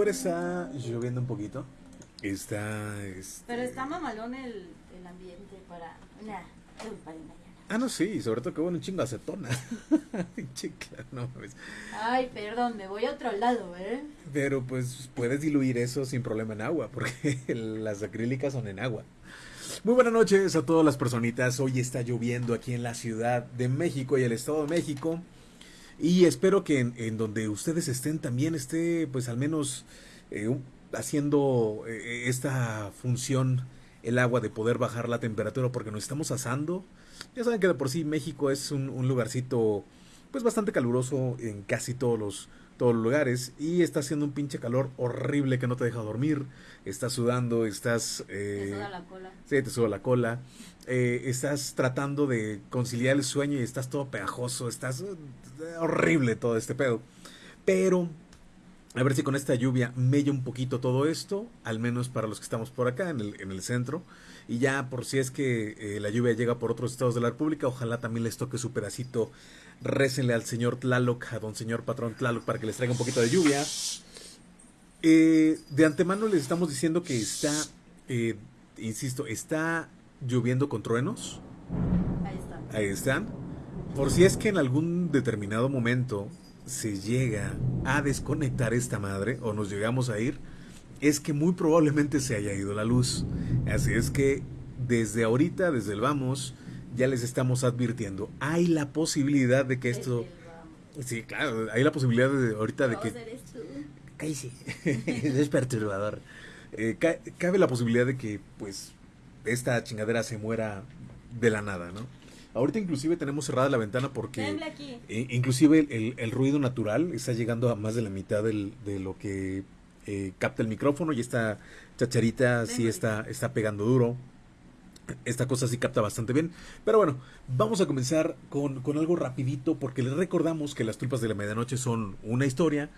afuera está lloviendo un poquito. Está. este- Pero está mamalón el, el ambiente para mañana. Ah, no, sí, sobre todo que bueno, un chingo de acetona. No mames. Ay, perdón, me voy a otro lado, ¿eh? Pero pues puedes diluir eso sin problema en agua, porque las acrílicas son en agua. Muy buenas noches a todas las personitas. Hoy está lloviendo aquí en la Ciudad de México y el Estado de México. Y espero que en, en donde ustedes estén también esté, pues al menos eh, haciendo eh, esta función el agua de poder bajar la temperatura porque nos estamos asando. Ya saben que de por sí México es un, un lugarcito pues bastante caluroso en casi todos los, todos los lugares y está haciendo un pinche calor horrible que no te deja dormir. Estás sudando, estás... Eh, suda la cola. Sí, te sube la cola. Eh, estás tratando de conciliar el sueño y estás todo pegajoso. Estás eh, horrible todo este pedo. Pero a ver si con esta lluvia mella un poquito todo esto, al menos para los que estamos por acá en el, en el centro. Y ya por si es que eh, la lluvia llega por otros estados de la República, ojalá también les toque su pedacito. Récenle al señor Tlaloc, a don señor patrón Tlaloc, para que les traiga un poquito de lluvia. Eh, de antemano les estamos diciendo que está, eh, insisto, está lloviendo con truenos. Ahí está. Ahí están. Por si es que en algún determinado momento se llega a desconectar esta madre o nos llegamos a ir, es que muy probablemente se haya ido la luz. Así es que desde ahorita, desde el vamos, ya les estamos advirtiendo. Hay la posibilidad de que esto... Sí, claro, hay la posibilidad de ahorita de que... Cállese. es perturbador. Eh, ca- cabe la posibilidad de que, pues, esta chingadera se muera de la nada, ¿no? Ahorita inclusive tenemos cerrada la ventana porque... Eh, inclusive el, el- el ruido natural está llegando a más de la mitad del- de lo que eh, capta el micrófono y esta chacharita sí está, está pegando duro. Esta cosa sí capta bastante bien. Pero bueno, vamos a comenzar con, con algo rapidito porque les recordamos que las tulpas de la medianoche son una historia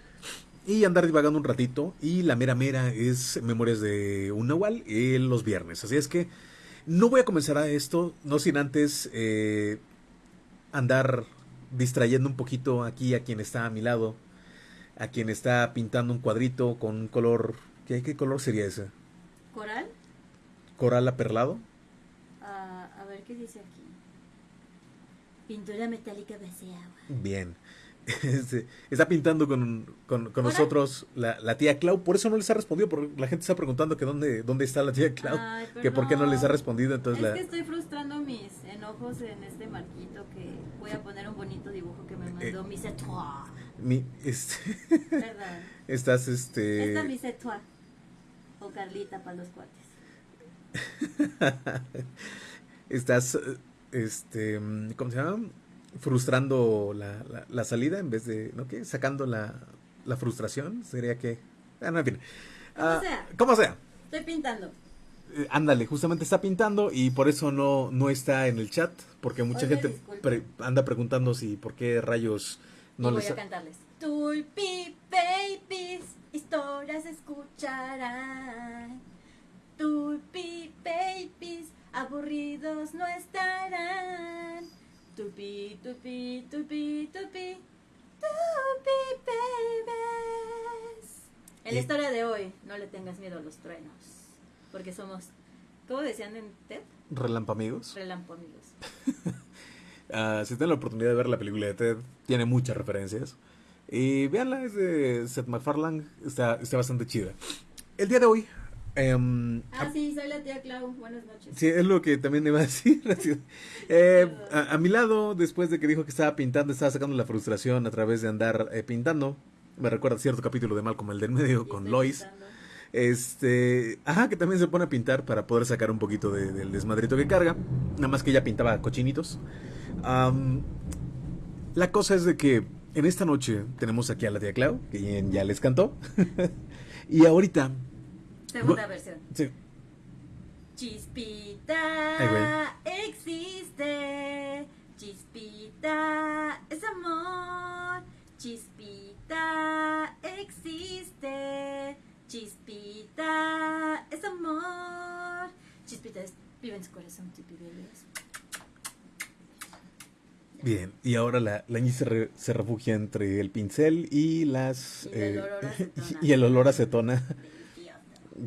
y andar divagando un ratito y la mera mera es Memorias de un Nahual eh, los viernes. Así es que no voy a comenzar a esto, no sin antes eh, andar distrayendo un poquito aquí a quien está a mi lado, a quien está pintando un cuadrito con un color... ¿Qué, qué color sería ese? ¿Coral? ¿Coral aperlado? Ah, a ver qué dice aquí. Pintura metálica base agua. Bien. Este, está pintando con, con- con nosotros la, la tía Clau. Por eso no les ha respondido, porque la gente está preguntando que dónde, dónde está la tía Clau. Ay, que por qué no les ha respondido. Entonces es la, que estoy frustrando mis enojos en este marquito que voy a poner un bonito dibujo que me Eh, mandó mi Toi. mi- este, ¿Verdad? estás este Esta mi Toi. O Carlita para los cuates. estás eh, este ¿cómo se llama? Frustrando la, la- la salida en vez de ¿no qué? sacando la, la frustración sería que ah, no, en fin. Como Ah, sea. como sea Estoy pintando. Eh, ándale, justamente está pintando y por eso no, no está en el chat, porque mucha Oye, gente pre- anda preguntando si por qué rayos no y voy les... a cantarles. Tulpi babies, historias escucharán. Tulpi babies, aburridos no estarán. Tulpi, tulpi, tulpi, tulpi, tulpi babies. En la historia de hoy, no le tengas miedo a los truenos, porque somos, ¿cómo decían en TED? Relampamigos. Relampo amigos. Ah, si tienen la oportunidad de ver la película de Ted, tiene muchas referencias. Y véanla, es de Seth MacFarlane, está, está bastante chida. El día de hoy... em, Ah, sí, soy la tía Clau. Buenas noches. Sí, es lo que también iba a decir. Eh, a, a mi lado, después de que dijo que estaba pintando, estaba sacando la frustración a través de andar eh, pintando. Me recuerda cierto capítulo de Malcolm el del medio con Lois. pintando. Este, ajá, que también se pone a pintar para poder sacar un poquito de- del desmadrito que carga. Nada más que ella pintaba cochinitos. La cosa es de que en esta noche tenemos aquí a la tía Clau, que ya les cantó. y ahorita, Segunda Bu- versión. sí, Chispita Ay, existe. Chispita es amor. Chispita existe. Chispita es amor. Chispita es, vive en su corazón, Tipi Bebés. Bien, y ahora la, la se, re- se refugia entre el pincel y las... Y el eh, olor acetona. y el olor acetona.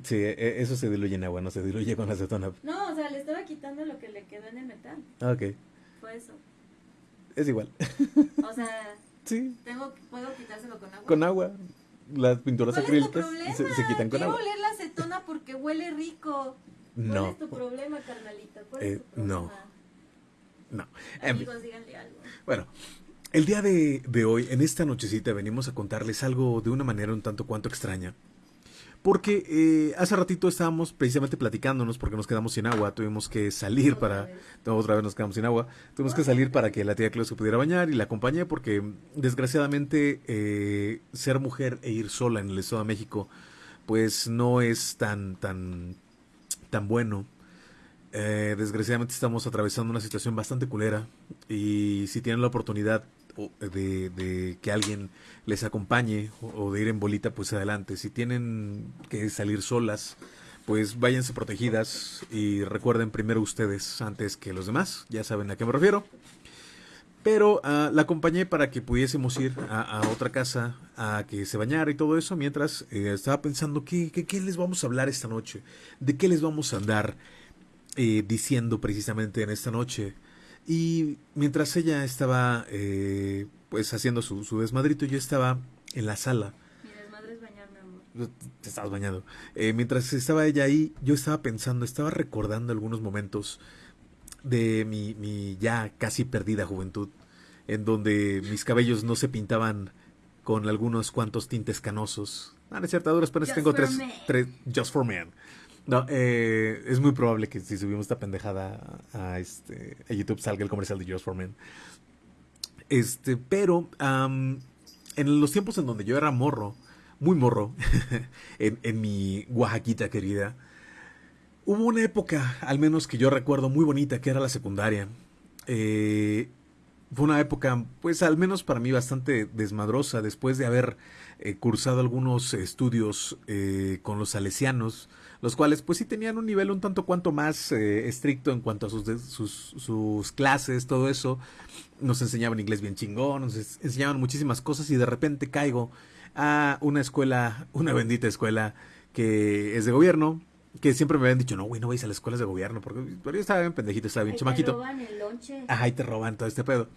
Sí, e- eso se diluye en agua, no se diluye con la acetona. No, o sea, le estaba quitando lo que le quedó en el metal. Ah, Ok, Fue eso. es igual. O sea, Sí, tengo, puedo quitárselo con agua. con agua. Las pinturas ¿Cuál es tu acrílicas problema? se, se quitan con Quiero agua. oler la acetona porque huele rico. ¿Cuál No, es tu problema, carnalita? ¿Cuál Eh, es tu problema? no. no. Fin. Amigos, díganle algo. Bueno, el día de, de hoy, en esta nochecita, venimos a contarles algo de una manera un tanto cuanto extraña. Porque eh, hace ratito estábamos precisamente platicándonos porque nos quedamos sin agua, tuvimos que salir para... no, otra vez nos quedamos sin agua, tuvimos que salir para que la tía Cleo se pudiera bañar y la acompañé porque desgraciadamente eh, ser mujer e ir sola en el Estado de México pues no es tan, tan, tan bueno. Eh, desgraciadamente estamos atravesando una situación bastante culera y si tienen la oportunidad de que alguien les acompañe o, de ir en bolita, pues adelante. Si tienen que salir solas, pues váyanse protegidas y recuerden primero ustedes antes que los demás. Ya saben a qué me refiero. Pero ah, la acompañé para que pudiésemos ir a, a otra casa a que se bañara y todo eso, mientras eh, estaba pensando ¿qué, qué, qué les vamos a hablar esta noche, de qué les vamos a andar eh, diciendo precisamente en esta noche. Y mientras ella estaba eh, pues haciendo su, su desmadrito, yo estaba en la sala. Mi desmadre es bañarme, amor. Te estabas bañando. Eh, mientras estaba ella ahí, yo estaba pensando, estaba recordando algunos momentos de mi, mi ya casi perdida juventud, en donde mis cabellos no se pintaban con algunos cuantos tintes canosos. Ah, no es cierto, duras penas tengo tres, tres Just for Men. No, eh, es muy probable que si subimos esta pendejada a, a este, a YouTube salga el comercial de Just for Men. Este, pero am, en los tiempos en donde yo era morro, muy morro, en, en mi Oaxaquita querida, hubo una época, al menos que yo recuerdo, muy bonita, que era la secundaria. Eh, fue una época, pues al menos para mí, bastante desmadrosa, después de haber eh, cursado algunos estudios eh, con los salesianos, los cuales pues sí tenían un nivel un tanto cuanto más eh, estricto en cuanto a sus, sus, sus clases, todo eso. Nos enseñaban inglés bien chingón, nos enseñaban muchísimas cosas y de repente caigo a una escuela, una bendita escuela que es de gobierno, que siempre me habían dicho, no, güey, no vais a las escuelas de gobierno, porque pero yo estaba bien pendejito, estaba bien Ahí te chamaquito. roban el lonche. Ajá, y te roban todo este pedo.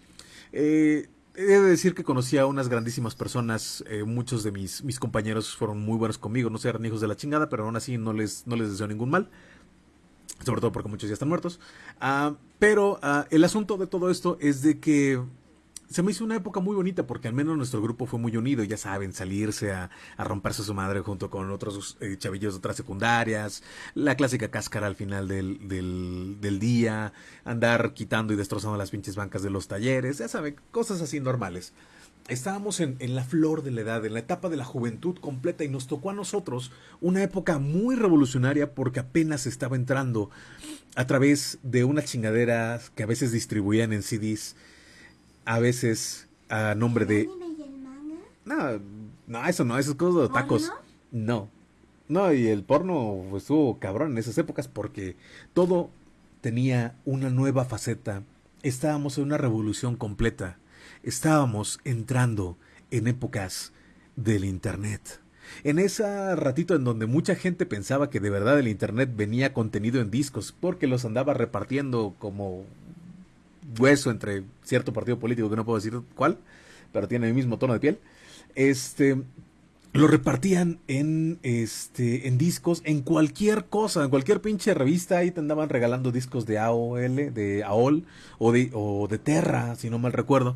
Eh, he de decir que conocí a unas grandísimas personas. eh, muchos de mis, mis compañeros fueron muy buenos conmigo. No sé, eran hijos de la chingada, pero aún así no les, no les deseo ningún mal. Sobre todo porque muchos ya están muertos. Ah, pero ah, el asunto de todo esto es de que se me hizo una época muy bonita porque al menos nuestro grupo fue muy unido, ya saben, salirse a, a romperse su madre junto con otros eh, chavillos de otras secundarias, la clásica cáscara al final del, del, del día, andar quitando y destrozando las pinches bancas de los talleres, ya saben, cosas así normales. Estábamos en, en la flor de la edad, en la etapa de la juventud completa y nos tocó a nosotros una época muy revolucionaria porque apenas estaba entrando a través de unas chingaderas que a veces distribuían en CDs, a veces a nombre de... anime y el manga? No, no, eso no, eso es cosa de tacos. No. No, y el porno estuvo cabrón en esas épocas porque todo tenía una nueva faceta. Estábamos en una revolución completa. Estábamos entrando en épocas del Internet. En ese ratito en donde mucha gente pensaba que de verdad el Internet venía contenido en discos porque los andaba repartiendo como hueso entre cierto partido político que no puedo decir cuál, pero tiene el mismo tono de piel. Este lo repartían en este en discos, en cualquier cosa, en cualquier pinche revista ahí te andaban regalando discos de AOL, de AOL o de o de Terra, si no mal recuerdo,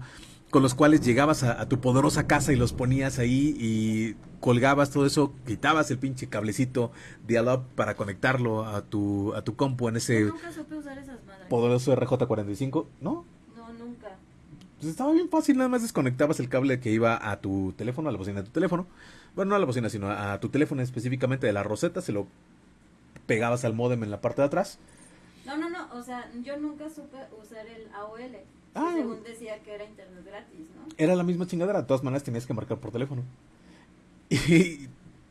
con los cuales llegabas a, a tu poderosa casa y los ponías ahí y colgabas todo eso, quitabas el pinche cablecito dial-up para conectarlo a tu a tu compu en ese Yo nunca supe usar esas madres. poderoso RJ45, ¿no? No, nunca. Pues estaba bien fácil, nada más desconectabas el cable que iba a tu teléfono, a la bocina de tu teléfono. Bueno, no a la bocina, sino a, a tu teléfono específicamente de la roseta, se lo pegabas al modem en la parte de atrás. No, no, no, o sea, yo nunca supe usar el AOL. Ah. según decía que era internet gratis, ¿no? Era la misma chingadera, de todas maneras tenías que marcar por teléfono. Y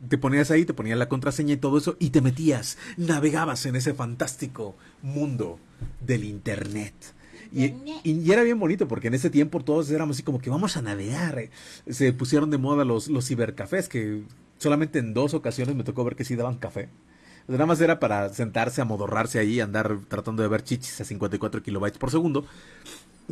te ponías ahí, te ponías la contraseña y todo eso, y te metías, navegabas en ese fantástico mundo del internet. Y, y- era bien bonito porque en ese tiempo todos éramos así como que vamos a navegar. Se pusieron de moda los, los cibercafés que solamente en dos ocasiones me tocó ver que sí daban café. O sea, Nada más era para sentarse, amodorrarse ahí, andar tratando de ver chichis a 54 kilobytes por segundo.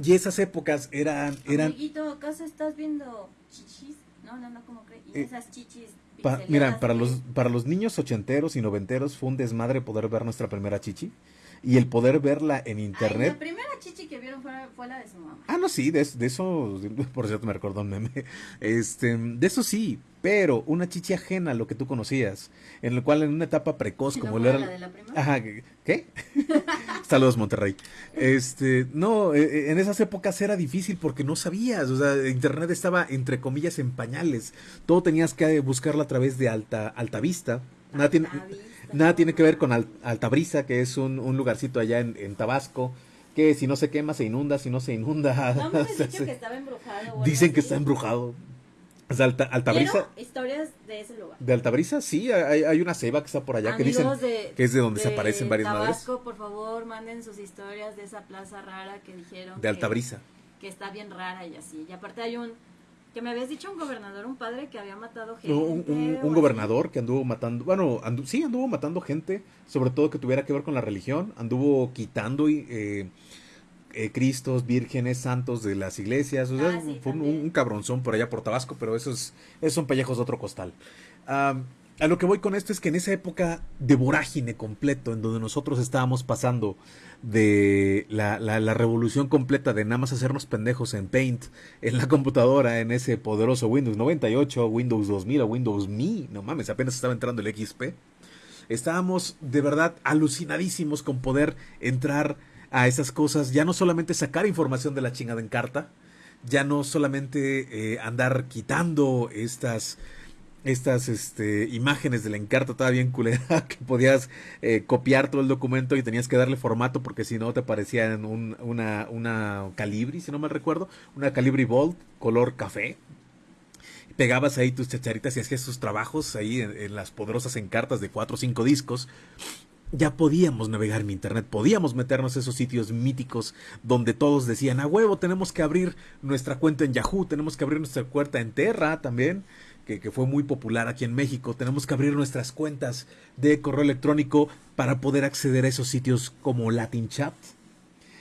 Y esas épocas eran, eran Amiguito, ¿acaso estás viendo chichis? No, no, no, ¿cómo crees? Y Eh, esas chichis. Pa- mira, para los, para los niños ochenteros y noventeros fue un desmadre poder ver nuestra primera chichi. Y el poder verla en Ay, internet. la primera chichi que vieron fue, fue la de su mamá. Ah, no, sí, de, de eso, por cierto, me recordó un meme. Este, de eso sí, pero una chichi ajena a lo que tú conocías, en lo cual en una etapa precoz, ¿No como lo era. la de la prima? Ajá, ¿qué? Saludos, Monterrey. Este, no, eh, eh, en esas épocas era difícil porque no sabías, o sea, internet estaba entre comillas en pañales. Todo tenías que buscarlo a través de alta, alta vista. Nada tiene, Altavista, nada tiene que ver con mames. Al- Altabrisa, que es un, un lugarcito allá en, en Tabasco, que si no se quema se inunda, si no se inunda. No me se dicho hace- que estaba embrujado. o Dicen que así. está embrujado. O sea, Alta, Altabrisa, historias de ese lugar. de Altabrisa, sí, hay, hay una ceiba que está por allá que dicen Amigos de, que es de donde se aparecen varias madres. Tabasco, por favor, manden sus historias de esa plaza rara que dijeron. De que- Altabrisa. Que, está bien rara y así. Y aparte hay un. Que me habías dicho un gobernador, un padre que había matado gente. Un, un- gobernador que anduvo matando, bueno, andu- sí, anduvo matando gente, sobre todo que tuviera que ver con la religión, anduvo quitando eh, eh, cristos, vírgenes, santos de las iglesias, o sea, Ah, sí, fue un, un cabronzón por allá por Tabasco, pero esos, esos son pellejos de otro costal. A lo que voy con esto es que en esa época de vorágine completo, en donde nosotros estábamos pasando de la, la- revolución completa de nada más hacernos pendejos en Paint, en la computadora, en ese poderoso Windows 98, Windows 2000 o Windows Me, no mames, apenas estaba entrando el XP. Estábamos de verdad alucinadísimos con poder entrar a esas cosas, ya no solamente sacar información de la chingada en carta, ya no solamente eh, andar quitando estas estas este, imágenes de la encarta toda bien culera que podías eh, copiar todo el documento y tenías que darle formato porque si no te parecía en un- una, una Calibri, si no mal recuerdo, una Calibri Bold color café. Pegabas ahí tus chacharitas y hacías tus trabajos ahí en, en las poderosas encartas de cuatro o cinco discos. Ya podíamos navegar en internet, podíamos meternos a esos sitios míticos donde todos decían, a huevo, tenemos que abrir nuestra cuenta en Yahoo, tenemos que abrir nuestra cuenta en Terra también, que, que fue muy popular aquí en México, tenemos que abrir nuestras cuentas de correo electrónico para poder acceder a esos sitios como Latin Chat.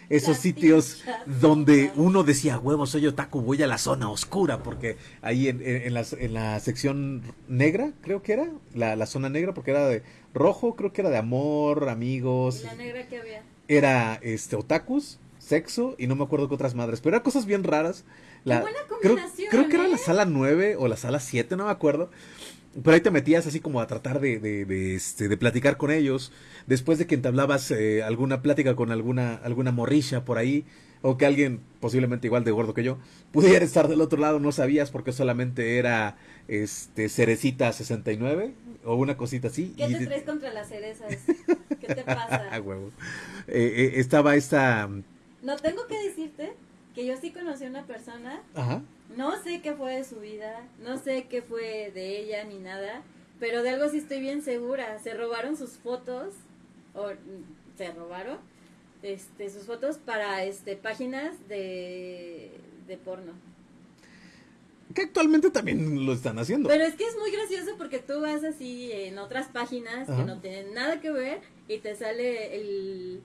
Esos Latin sitios Chat, donde no. uno decía, huevo, soy otaku, voy a la zona oscura, porque ahí en, en- en las- en la sección negra, creo que era, la, la zona negra, porque era de rojo, creo que era de amor, amigos, ¿Y la negra que había? era este otakus, sexo y no me acuerdo qué otras madres, pero eran cosas bien raras. La, buena creo, combinación, creo que era ¿eh? la sala 9 o la sala 7, no me acuerdo. Pero ahí te metías así como a tratar de, de, de, este, de platicar con ellos. Después de que entablabas eh, alguna plática con alguna, alguna morrilla por ahí, o que alguien, posiblemente igual de gordo que yo, pudiera estar del otro lado, no sabías porque solamente era este Cerecita 69 o una cosita así. ¿Qué y te traes contra las cerezas? ¿Qué te pasa? Huevo. Eh, eh, estaba esta. No tengo que decirte que yo sí conocí a una persona, Ajá. no sé qué fue de su vida, no sé qué fue de ella ni nada, pero de algo sí estoy bien segura. Se robaron sus fotos, o se robaron este, sus fotos para este páginas de, de porno. Que actualmente también lo están haciendo. Pero es que es muy gracioso porque tú vas así en otras páginas Ajá. que no tienen nada que ver y te sale el,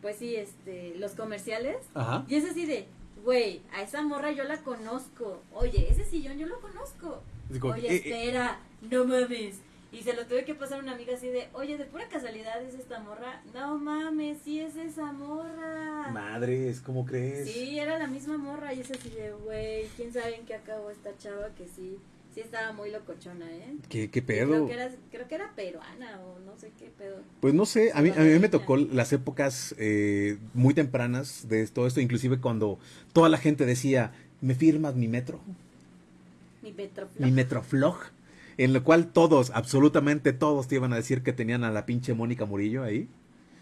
pues sí, este, los comerciales Ajá. y es así de, güey, a esa morra yo la conozco. Oye, ese sillón yo lo conozco. Digo, Oye, eh, eh, espera, no mames. Y se lo tuve que pasar a una amiga así de, oye, de pura casualidad es esta morra. No mames, sí es esa morra. Madres, ¿cómo crees? Sí, era la misma morra y es así de, güey, quién sabe en qué acabó esta chava que sí, sí estaba muy locochona, ¿eh? ¿Qué, qué Creo pedo? que, era, creo que era peruana o no sé qué pedo. Pues no sé, a mí, a mí me tocó las épocas eh, muy tempranas de todo esto, inclusive cuando toda la gente decía, ¿me firmas mi metro? Mi Petroflop. Mi metroflog. En lo cual todos, absolutamente todos, te iban a decir que tenían a la pinche Mónica Murillo ahí.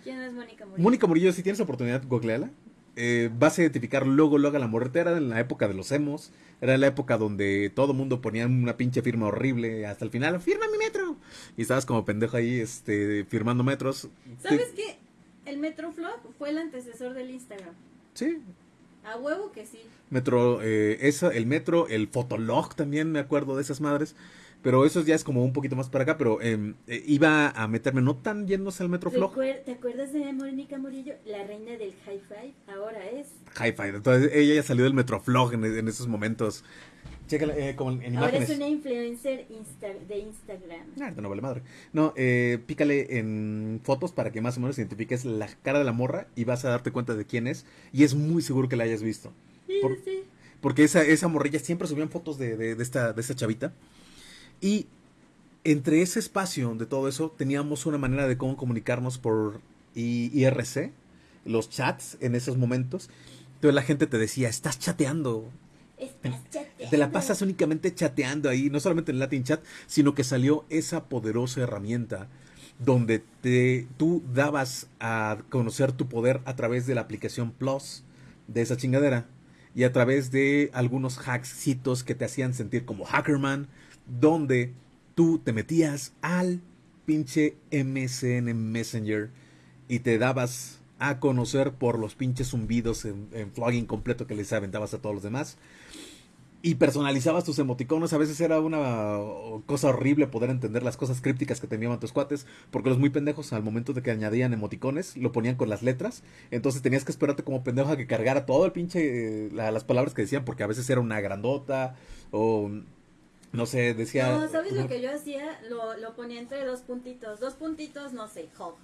¿Quién es Mónica Murillo? Mónica Murillo, si tienes oportunidad, googleala. Eh, vas a identificar luego, luego a la morrita. Era en la época de los emos. Era la época donde todo mundo ponía una pinche firma horrible. Hasta el final, firma mi metro. Y estabas como pendejo ahí, este, firmando metros. ¿Sabes qué? El Metroflog fue el antecesor del Instagram. Sí. A huevo que sí. Metro, eh, esa, el metro, el Fotolog también me acuerdo de esas madres. Pero eso ya es como un poquito más para acá, pero em, eh, iba a meterme no tan yéndose al Metroflog. Recuer- ¿Te acuerdas de Mónica Murillo? La reina del hi-fi. Ahora es. Hi-Fi. Entonces ella ya salió del Metroflog en, en esos momentos. Chécala, eh, como en Ahora imágenes. es una influencer insta- de Instagram. Ah, no vale madre. No, eh, pícale en fotos para que más o menos identifiques la cara de la morra y vas a darte cuenta de quién es. Y es muy seguro que la hayas visto. Sí, Por- sí. Porque esa, esa morrilla siempre subían fotos de, de, de esta, de esta chavita. Y entre ese espacio de todo eso teníamos una manera de cómo comunicarnos por IRC, los chats en esos momentos. Entonces la gente te decía, estás chateando, Estás chateando. te la pasas únicamente chateando ahí, no solamente en Latin Chat, sino que salió esa poderosa herramienta donde te, tú dabas a conocer tu poder a través de la aplicación Plus de esa chingadera y a través de algunos hacksitos que te hacían sentir como Hackerman, donde tú te metías al pinche MSN Messenger y te dabas a conocer por los pinches zumbidos en, en completo que les aventabas a todos los demás y personalizabas tus emoticonos. A veces era una cosa horrible poder entender las cosas crípticas que te enviaban tus cuates, porque los muy pendejos al momento de que añadían emoticones lo ponían con las letras. Entonces tenías que esperarte como pendejo a que cargara todo el pinche, eh, la- las palabras que decían, porque a veces era una grandota o no sé, decía... No, ¿sabes lo que yo hacía? Lo, lo ponía entre dos puntitos. Dos puntitos, no sé, hog.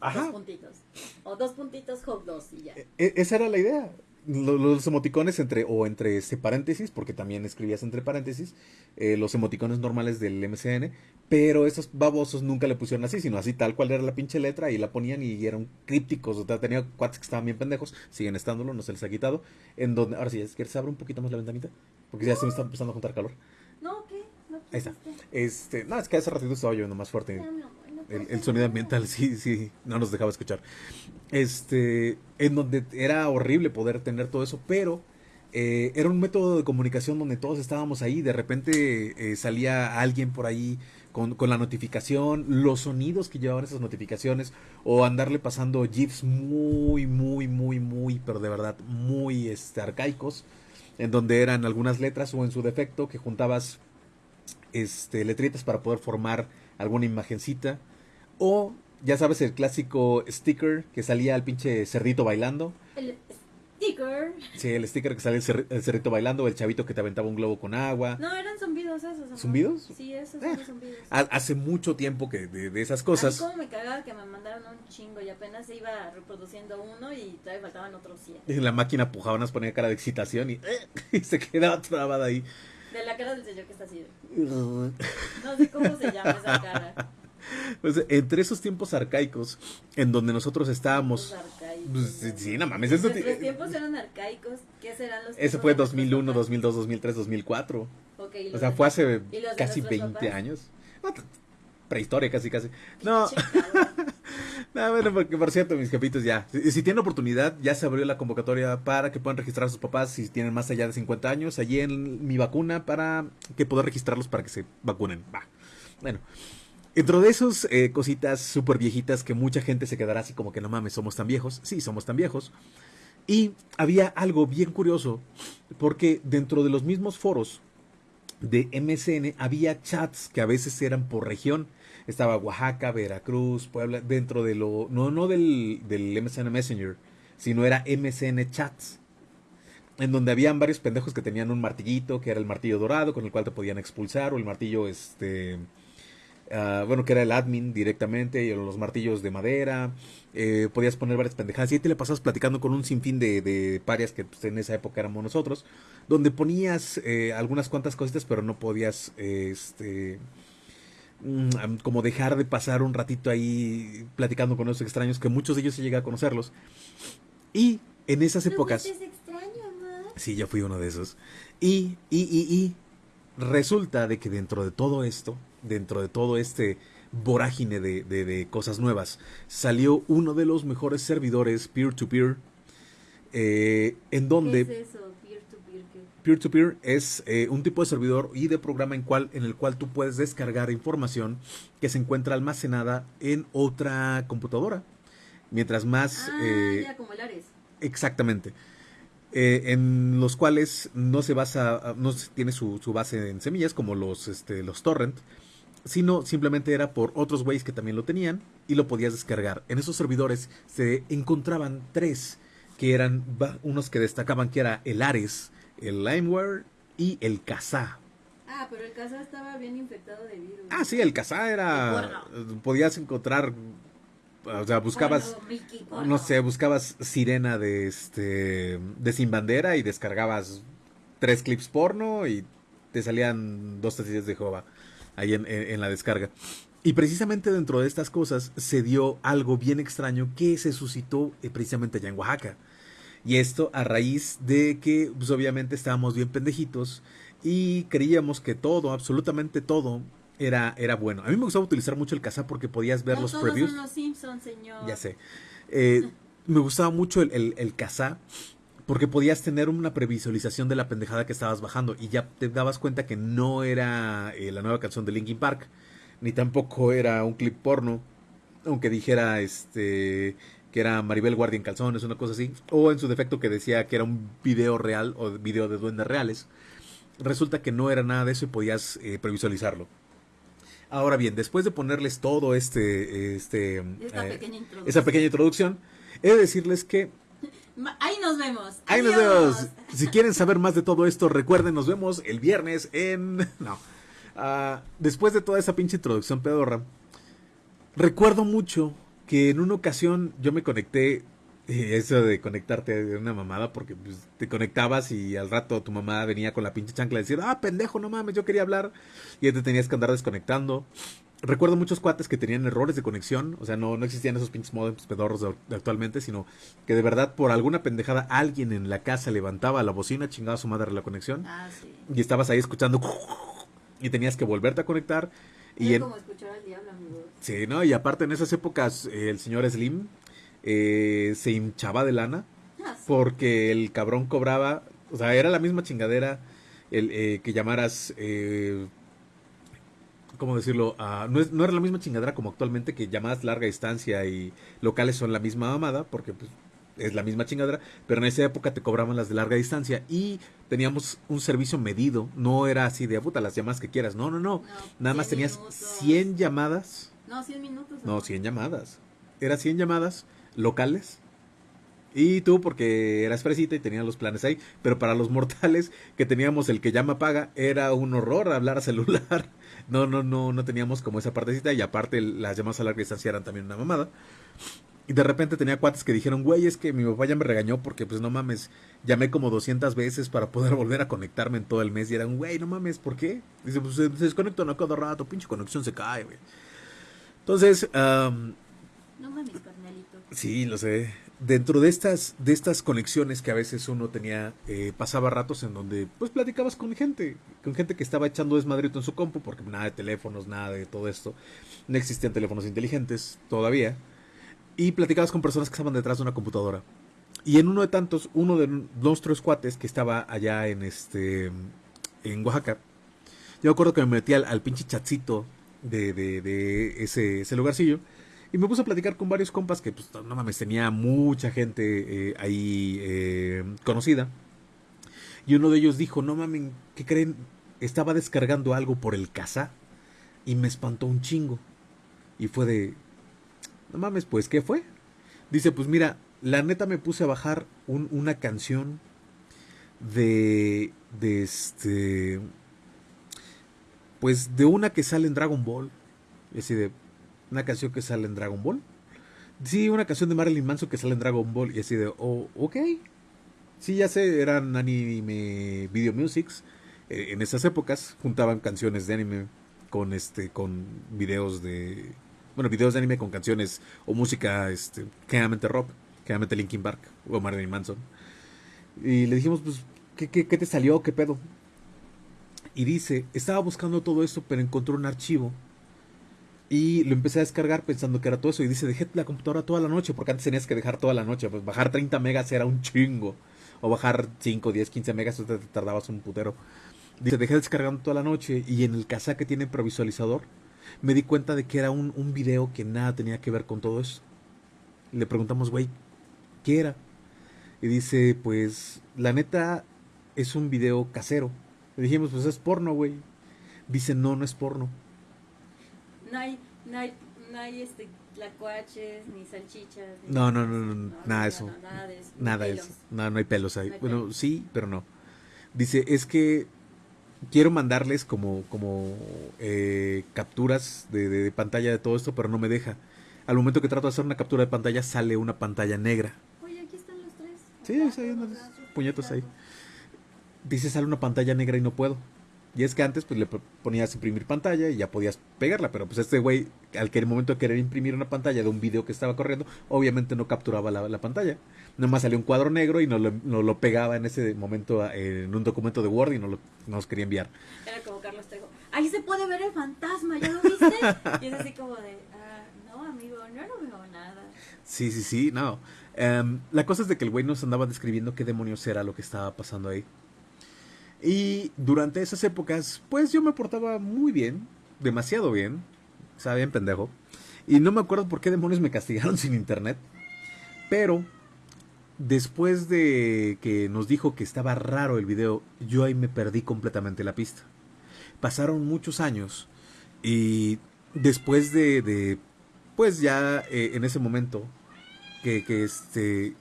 Ajá. Dos puntitos. O dos puntitos, hog dos y ya. E- esa era la idea. Lo- Los emoticones entre o entre este paréntesis, porque también escribías entre paréntesis, eh, los emoticones normales del MCN, pero esos babosos nunca le pusieron así, sino así tal cual era la pinche letra y la ponían y eran crípticos, o sea, tenía cuates que estaban bien pendejos, siguen estándolo, no se les ha quitado, en donde, ahora sí, ¿quieres abrir un poquito más la ventanita? Porque ya se me está empezando a juntar calor. Ahí está. Este, no, es que hace ratito estaba lloviendo más fuerte. El, el sonido ambiental, sí, sí, no nos dejaba escuchar. Este, en donde era horrible poder tener todo eso, pero eh, era un método de comunicación donde todos estábamos ahí. De repente eh, salía alguien por ahí con, con la notificación, los sonidos que llevaban esas notificaciones, o andarle pasando GIFs muy, muy, muy, muy, pero de verdad, muy este, arcaicos, en donde eran algunas letras o en su defecto que juntabas este, letritas para poder formar alguna imagencita. O, ya sabes, el clásico sticker que salía el pinche cerdito bailando. El sticker. Sí, el sticker que salía el, cer- el cerdito bailando, el chavito que te aventaba un globo con agua. No, eran zumbidos esos. amor. ¿Zumbidos? Sí, esos Eh. son zumbidos. Ha- Hace mucho tiempo que de, de esas cosas. como me cagaba que me mandaron un chingo y apenas se iba reproduciendo uno y todavía faltaban otros 100. En la máquina pujaba, nos ponía cara de excitación y, eh, y se quedaba trabada ahí. De la cara del señor que está así. No sé cómo se llama esa cara. Pues, entre esos tiempos arcaicos en donde nosotros estábamos. Pues, sí, no mames, eso Nuestros ti- tiempos eran arcaicos. ¿Qué serán los Ese fue de nuestros 2001, papás? 2002, 2003, 2004. Ok, ¿y O sea, fue hace ¿Y los de casi nuestros 20 papás? años. No, Prehistoria, casi, casi. No. no, bueno, porque por cierto, mis jefitos ya. Si, si tienen oportunidad, ya se abrió la convocatoria para que puedan registrar a sus papás si tienen más allá de 50 años. Allí en mi vacuna para que pueda registrarlos para que se vacunen. Va. Bueno. Dentro de esos eh, cositas súper viejitas que mucha gente se quedará así como que no mames, somos tan viejos. Sí, somos tan viejos. Y había algo bien curioso, porque dentro de los mismos foros de MSN había chats que a veces eran por región. Estaba Oaxaca, Veracruz, Puebla, dentro de lo... No, no del, del MSN Messenger, sino era MSN Chats. En donde habían varios pendejos que tenían un martillito, que era el martillo dorado, con el cual te podían expulsar, o el martillo, este... ah, bueno, que era el admin directamente, y los martillos de madera. eh, podías poner varias pendejadas. Y ahí te le pasabas platicando con un sinfín de, de parias que pues, en esa época éramos nosotros. Donde ponías eh, algunas cuantas cositas, pero no podías, este como dejar de pasar un ratito ahí platicando con esos extraños, que muchos de ellos se llega a conocerlos. Y en esas ¿Tú épocas... extraño? Sí, yo fui uno de esos. Y, y, y, y resulta de que dentro de todo esto, dentro de todo este vorágine de, de- de cosas nuevas, salió uno de los mejores servidores peer-to-peer, eh, en donde ¿Qué es eso? Peer-to-peer es eh, un tipo de servidor y de programa en, cual, en el cual tú puedes descargar información que se encuentra almacenada en otra computadora. Mientras más... Ah, eh, ya, como el Ares. Exactamente. Eh, en los cuales no se basa, no tiene su, su, base en semillas como los, este, los torrent, sino simplemente era por otros güeyes que también lo tenían y lo podías descargar. En esos servidores se encontraban tres que eran unos que destacaban que era el Ares, el Limeware y el Kazaa. Ah, pero el Kazaa estaba bien infectado de virus. Ah, sí, el Kazaa era... Podías encontrar... O sea, buscabas... no sé, buscabas sirena de este... De sin bandera y descargabas tres clips porno y te salían dos testillas de Jehová ahí en, la descarga. Y precisamente dentro de estas cosas se dio algo bien extraño que se suscitó eh, precisamente allá en Oaxaca. Y esto a raíz de que, pues obviamente estábamos bien pendejitos y creíamos que todo, absolutamente todo, era, era bueno. A mí me gustaba utilizar mucho el casa porque podías ver los previews. Son los Simpsons, señor. Ya sé. Eh, me gustaba mucho el, el, el porque podías tener una previsualización de la pendejada que estabas bajando y ya te dabas cuenta que no era eh, la nueva canción de Linkin Park, ni tampoco era un clip porno, aunque dijera este que era Maribel Guardia en calzones, una cosa así, o en su defecto que decía que era un video real o video de duendes reales. Resulta que no era nada de eso y podías eh, previsualizarlo. Ahora bien, después de ponerles todo este, este eh, esa pequeña introducción, he de decirles que Ahí nos vemos. Ahí nos vemos. Si quieren saber más de todo esto, recuerden, nos vemos el viernes en... No. Ah, después de toda esa pinche introducción pedorra, recuerdo mucho que en una ocasión yo me conecté, eh, eso de conectarte de una mamada, porque pues, te conectabas y al rato tu mamá venía con la pinche chancla y decía, ah, pendejo, no mames, yo quería hablar. Y ya te tenías que andar desconectando. Recuerdo muchos cuates que tenían errores de conexión, o sea, no, no existían esos pinches modems pedorros de, actualmente, sino que de verdad por alguna pendejada alguien en la casa levantaba la bocina, chingaba a su madre la conexión. Ah, sí. Y estabas ahí escuchando y tenías que volverte a conectar y como escuchar al diablo, amigo. Sí, ¿no? Y aparte en esas épocas eh, el señor Slim eh, se hinchaba de lana ah, porque el cabrón cobraba, o sea, era la misma chingadera el eh, que llamaras... ¿Cómo decirlo? Ah, no, es, no era la misma chingadera como actualmente que llamadas larga distancia y locales son la misma mamada, porque pues, es la misma chingadera, pero en esa época te cobraban las de larga distancia y teníamos un servicio medido, no era así de puta las llamadas que quieras, no, no, no, nada más tenías 100 llamadas. No, 100 minutos. No, 100 llamadas. Era 100 llamadas locales. Y tú, porque eras fresita y tenías los planes ahí. Pero para los mortales que teníamos el que llama paga, era un horror hablar a celular. No, no, no, no teníamos como esa partecita. Y aparte, las llamadas a larga distancia eran también una mamada. Y de repente tenía cuates que dijeron, güey, es que mi papá ya me regañó porque, pues no mames, llamé como 200 veces para poder volver a conectarme en todo el mes. Y eran, güey, no mames, ¿por qué? Dice, pues se, desconecta no cada rato, pinche conexión se cae, güey. Entonces, no mames, carnalito. Sí, lo sé. Dentro de estas, de estas conexiones que a veces uno tenía, eh, pasaba ratos en donde, pues platicabas con gente, con gente que estaba echando desmadrito en su compu, porque nada de teléfonos, nada de todo esto. No existían teléfonos inteligentes todavía y platicabas con personas que estaban detrás de una computadora. Y en uno de tantos, uno de nuestros cuates que estaba allá en este en Oaxaca, yo acuerdo que me metí al, pinche chatcito de, de, ese, ese, lugarcillo y me puse a platicar con varios compas que, pues, no mames, tenía mucha gente eh, ahí eh, conocida. Y uno de ellos dijo, no mames, ¿qué creen? Estaba descargando algo por el casa y me espantó un chingo. Y fue de, no mames, pues, ¿qué fue? Dice, pues mira, la neta me puse a bajar una canción de, de este, pues de una que sale en Dragon Ball. Es decir, de una canción que sale en Dragon Ball. Sí, una canción de Marilyn Manson que sale en Dragon Ball. Y así de, oh, ok. Sí, ya sé, eran anime video musics. Eh, en esas épocas juntaban canciones de anime con este con videos de bueno, videos de anime con canciones o música este, generalmente rock, generalmente Linkin Park o Marilyn Manson. Y le dijimos, pues, ¿qué, qué, qué te salió? ¿Qué pedo? Y dice, estaba buscando todo esto, pero encontró un archivo. Y lo empecé a descargar pensando que era todo eso. Y dice, dejé la computadora toda la noche, porque antes tenías que dejar toda la noche. Pues bajar 30 megas era un chingo. O bajar 5, 10, 15 megas, te tardabas un putero. Dice, dejé descargando toda la noche. Y en el casa que tiene provisualizador, me di cuenta de que era un, un video que nada tenía que ver con todo eso. Le preguntamos, güey, ¿qué era? Y dice, pues, la neta es un video casero. Le dijimos, pues es porno, güey. Dice, no, no es porno. No hay, no hay, no hay este, tlacuaches, ni salchichas. ni- No, no, no, no, nada de eso. no, nada de eso. Nada de eso. No, no hay pelos ahí. No hay bueno, pelos. sí, pero no. Dice, es que quiero mandarles como, como eh, capturas de, de- de pantalla de todo esto, pero no me deja. Al momento que trato de hacer una captura de pantalla, sale una pantalla negra. Oye, aquí están los tres. Sí, hay unos puñetos ahí. Dice, sale una pantalla negra y no puedo. Y es que antes pues le ponías imprimir pantalla y ya podías pegarla, pero pues este güey al que el momento de querer imprimir una pantalla de un video que estaba corriendo, obviamente no capturaba la, la pantalla. Nomás salía un cuadro negro y nos lo, nos lo pegaba en ese momento eh, en un documento de Word y nos lo nos quería enviar. Era como Carlos Trejo. Ahí se puede ver el fantasma, ¿ya lo viste? y es así como de, ah, no, amigo, no, no veo nada. Sí, sí, sí, no. Em, la cosa es de que el güey nos andaba describiendo qué demonios era lo que estaba pasando ahí. Y durante esas épocas, pues yo me portaba muy bien, demasiado bien, estaba bien pendejo. Y no me acuerdo por qué demonios me castigaron sin internet. Pero después de que nos dijo que estaba raro el video, yo ahí me perdí completamente la pista. Pasaron muchos años y después de, de pues ya eh, en ese momento que, que este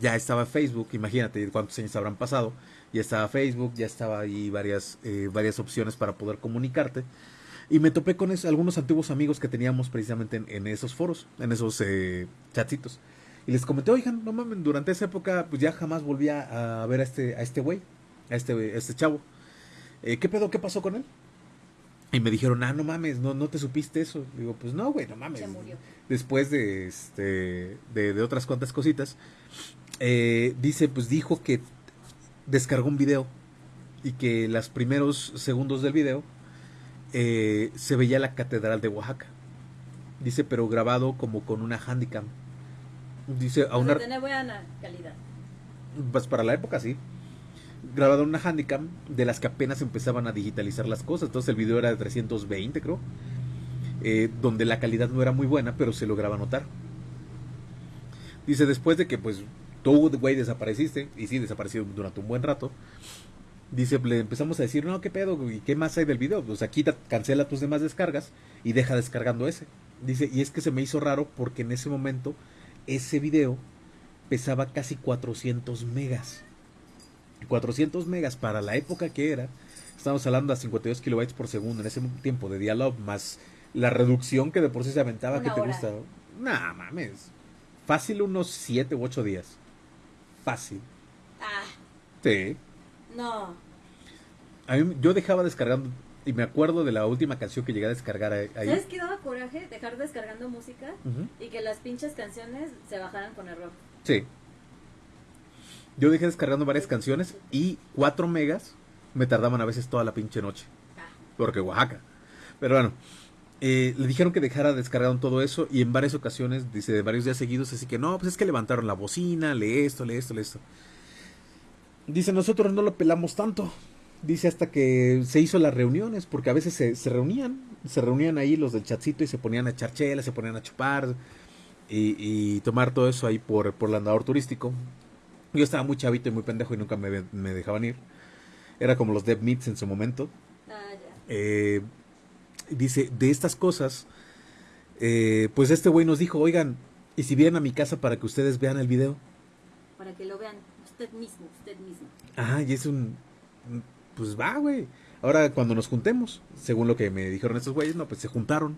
ya estaba Facebook, imagínate cuántos años habrán pasado, ya estaba Facebook, ya estaba ahí varias, eh, varias opciones para poder comunicarte. Y me topé con es- algunos antiguos amigos que teníamos precisamente en, en esos foros, en esos eh, chatsitos. Y les comenté, oigan, no mames, durante esa época pues ya jamás volví a, a ver a este a este güey, a este, a este chavo. Eh, ¿Qué pedo? ¿Qué pasó con él? Y me dijeron, ah, no mames, no, no te supiste eso. Digo, pues no, güey, no mames. Se murió. Después de, este, de, de otras cuantas cositas, eh, dice, pues dijo que descargó un video y que los primeros segundos del video eh, se veía la catedral de Oaxaca. Dice, pero grabado como con una handicam. Dice, a O una... sea, tiene buena calidad. Pues para la época sí. Grabado en una Handicam de las que apenas empezaban a digitalizar las cosas. Entonces el video era de 320, creo. eh, donde la calidad no era muy buena, pero se lograba notar. Dice, después de que pues tú, güey, desapareciste, y sí, desapareció durante un buen rato. Dice, le empezamos a decir, no, ¿qué pedo? güey? ¿Qué más hay del video? Pues aquí cancela tus demás descargas y deja descargando ese. Dice, y es que se me hizo raro porque en ese momento ese video pesaba casi 400 megas. 400 megas para la época que era. Estamos hablando a 52 kilobytes por segundo en ese tiempo de dial-up, más la reducción que de por sí se aventaba, que te gusta. Nah, mames. Fácil unos 7 u 8 días. Fácil. Ah, Sí. no. A mí, yo dejaba descargando, y me acuerdo de la última canción que llegué a descargar ahí. ¿Sabes qué daba coraje? Dejar descargando música y que las pinches canciones se bajaran con error. Sí. Yo dejé descargando varias canciones y 4 megas me tardaban a veces toda la pinche noche. Ah, Porque Oaxaca. Pero bueno, eh, le dijeron que dejara descargado todo eso y en varias ocasiones, dice, de varios días seguidos, así que no, pues es que levantaron la bocina, lee esto, lee esto, lee esto. Dice, nosotros no lo pelamos tanto. Dice hasta que se hizo las reuniones, porque a veces se, se reunían, se reunían ahí los del chatcito y se ponían a echar chelas, se ponían a chupar y, y tomar todo eso ahí por, por el andador turístico. Yo estaba muy chavito y muy pendejo y nunca me, me dejaban ir. Era como los Dead Meats en su momento. ah, ya. Eh, dice, de estas cosas, eh, pues este güey nos dijo, oigan, ¿y si vienen a mi casa para que ustedes vean el video? Para que lo vean usted mismo, usted mismo. Ah, y es un... Pues va, güey. Ahora cuando nos juntemos, según lo que me dijeron estos güeyes, no, pues se juntaron.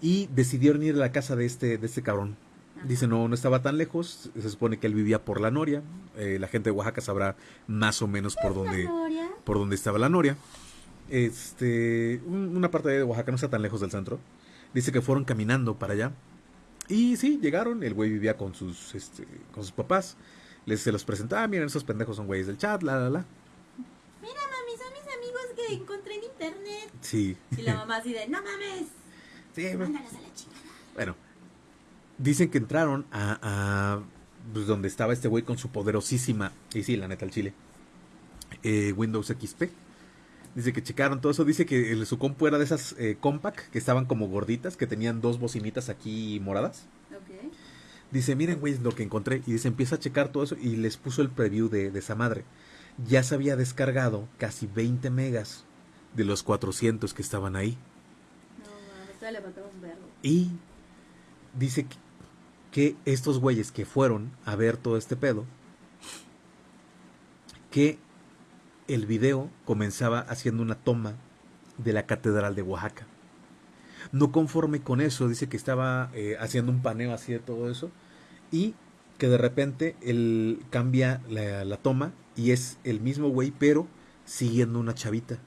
Y decidieron ir a la casa de este, de este cabrón. Ajá. Dice, no, no estaba tan lejos. Se supone que él vivía por la Noria. Eh, la gente de Oaxaca sabrá más o menos por dónde, por donde estaba la Noria. Este, un- una parte de Oaxaca no está tan lejos del centro. Dice que fueron caminando para allá. Y sí, llegaron. El güey vivía con sus, este, con sus papás. Les se los presentaba. "Ah, miren, esos pendejos son güeyes del chat, la, la, la. Mira, mami, son mis amigos que encontré en internet. Sí. Y la mamá así de, no mames, Sí, bueno. mándalos a la chingada. Bueno, dicen que entraron a, a, pues, donde estaba este güey con su poderosísima, y sí, la neta, el chile, eh, Windows XP. Dice que checaron todo eso. Dice que el- su compu era de esas eh, compact que estaban como gorditas, que tenían dos bocinitas aquí moradas. Ok. Dice, miren, güey, lo que encontré. Y dice, empieza a checar todo eso y les puso el preview de, de esa madre. Ya se había descargado casi 20 megas de los 400 que estaban ahí. No, le. Y dice que, que estos güeyes que fueron a ver todo este pedo, que el video comenzaba haciendo una toma de la Catedral de Oaxaca. No conforme con eso, dice que estaba eh, haciendo un paneo así de todo eso y que de repente él cambia la, la toma y es el mismo güey, pero siguiendo una chavita.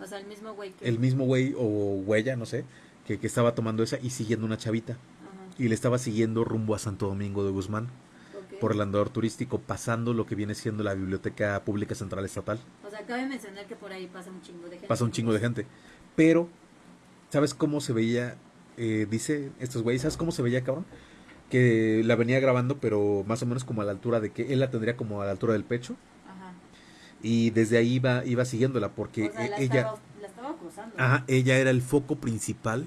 O sea, el mismo güey que. El mismo güey o huella, no sé, que, que estaba tomando esa y siguiendo una chavita. Ajá. Y le estaba siguiendo rumbo a Santo Domingo de Guzmán por el andador turístico, pasando lo que viene siendo la Biblioteca Pública Central Estatal. O sea, cabe mencionar que por ahí pasa un chingo de gente. Pasa un chingo de gente. Pero, ¿sabes cómo se veía? Eh, dice estos güeyes, ¿sabes cómo se veía, cabrón? Que la venía grabando, pero más o menos como a la altura de que él la tendría como a la altura del pecho. Ajá. Y desde ahí iba, iba siguiéndola, porque o sea, e- la, ella, estaba, la estaba ajá, ella era el foco principal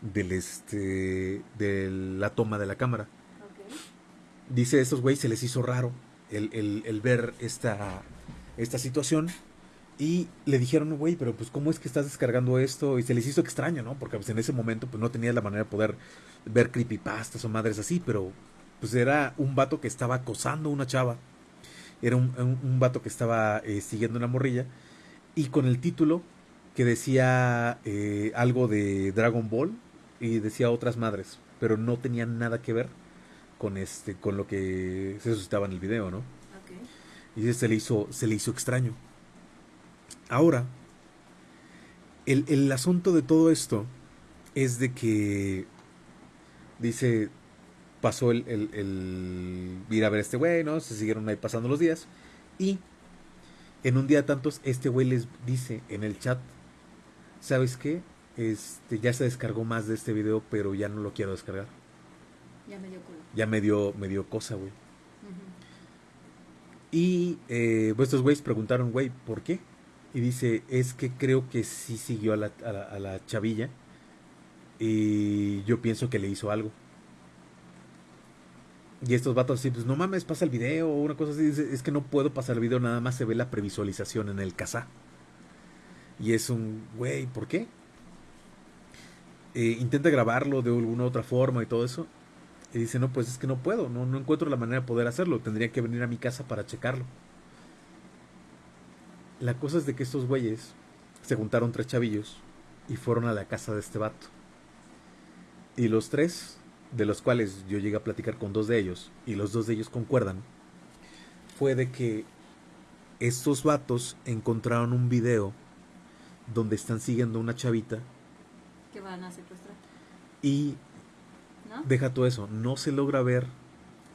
del este de la toma de la cámara. Ok. Dice a estos güeyes se les hizo raro el, el- el ver esta, esta situación. Y le dijeron, güey, pero pues ¿cómo es que estás descargando esto? Y se les hizo extraño, ¿no? Porque pues en ese momento pues no tenías la manera de poder ver creepypastas o madres así, pero pues era un vato que estaba acosando a una chava. Era un, un, un vato que estaba eh, siguiendo una morrilla. Y con el título que decía eh, algo de Dragon Ball y decía otras madres, pero no tenía nada que ver con este con lo que se suscitaba en el video, ¿no? Y se le hizo se le hizo extraño. Ahora, el, el asunto de todo esto es de que dice pasó el, el, el ir a ver a este güey, ¿no? Se siguieron ahí pasando los días y en un día de tantos este güey les dice en el chat, ¿sabes qué? Este ya se descargó más de este video, pero ya no lo quiero descargar. Ya me dio culo. Ya me dio me dio cosa, güey. Y eh, pues estos güeyes preguntaron, güey, ¿por qué? Y dice, es que creo que sí siguió a la, a la, a la chavilla. Y yo pienso que le hizo algo. Y estos vatos así, pues no mames, pasa el video o una cosa así. Dice, es que no puedo pasar el video, nada más se ve la previsualización en el casa. Y es un, güey, ¿por qué? Eh, intenta grabarlo de alguna otra forma y todo eso. Y dice, no, pues es que no puedo, no, no encuentro la manera de poder hacerlo. Tendría que venir a mi casa para checarlo. La cosa es de que estos güeyes se juntaron tres chavillos y fueron a la casa de este vato. Y los tres, de los cuales yo llegué a platicar con dos de ellos, y los dos de ellos concuerdan, fue de que estos vatos encontraron un video donde están siguiendo a una chavita Que van a secuestrar. y ¿No? deja todo eso, no se logra ver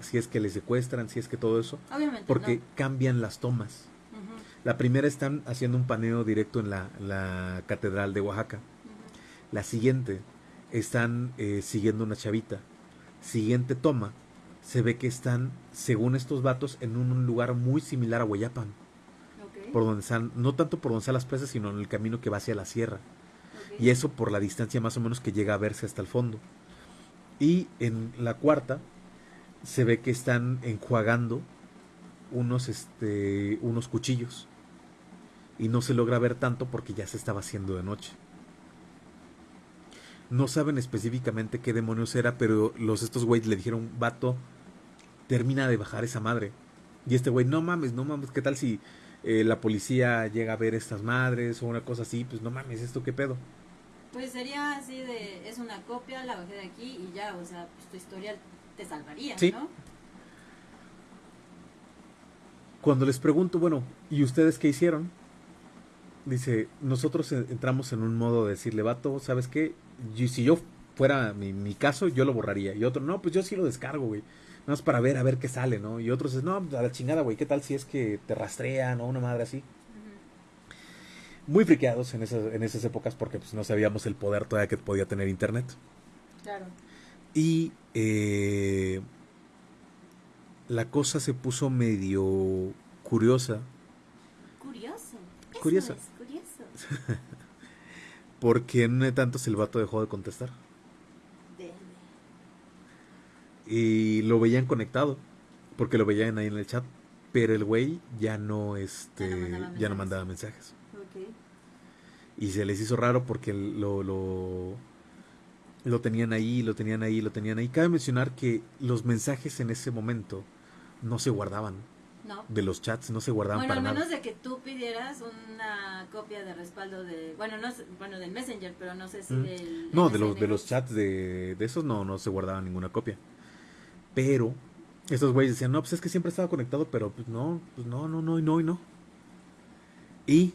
si es que les secuestran, si es que todo eso, Obviamente. porque no. cambian las tomas. La primera están haciendo un paneo directo en la, la catedral de Oaxaca. La siguiente están eh, siguiendo una chavita. Siguiente toma, se ve que están, según estos vatos, en un lugar muy similar a Hueyapan. Ok, Por donde están, no tanto por donde están las presas, sino en el camino que va hacia la sierra. Y eso por la distancia más o menos que llega a verse hasta el fondo. Y en la cuarta se ve que están enjuagando unos, este, unos cuchillos. Y no se logra ver tanto porque ya se estaba haciendo de noche. No saben específicamente qué demonios era, pero los estos güeyes le dijeron, vato, termina de bajar esa madre. Y este güey, no mames, no mames, ¿qué tal si eh, la policía llega a ver estas madres o una cosa así? Pues no mames, ¿esto qué pedo? Pues sería así de, es una copia, la bajé de aquí y ya, o sea, pues tu historia te salvaría, Sí. ¿no? Cuando les pregunto, bueno, ¿y ustedes qué hicieron? Dice, nosotros en- entramos en un modo de decirle, vato, ¿sabes qué? Y si yo fuera mi, mi caso, yo lo borraría. Y otro, no, pues yo sí lo descargo, güey. Nada más para ver, a ver qué sale, ¿no? Y otros, no, a la chingada, güey, ¿qué tal si es que te rastrean o una madre así? Muy friqueados en esas, en esas épocas porque pues no sabíamos el poder todavía que podía tener internet. Claro. Y eh, la cosa se puso medio curiosa Curioso. Es curioso. porque en un de tantos el vato dejó de contestar. Y lo veían conectado, porque lo veían ahí en el chat, pero el güey ya no, este, Ya no mandaba no mensajes. mandaba mensajes. Ok. Y se les hizo raro porque lo, lo, lo tenían ahí, lo tenían ahí, lo tenían ahí. Cabe mencionar que los mensajes en ese momento no se guardaban. No. De los chats no se guardaban Bueno, para nada. menos de que tú pidieras una copia de respaldo de, bueno, no bueno, del Messenger, pero no sé si Mm. del No, de los, de los chats de, de esos no, no se guardaba ninguna copia. Pero estos güeyes decían, no, pues es que siempre estaba conectado, pero pues no, pues no, no, no, y no, y no. Y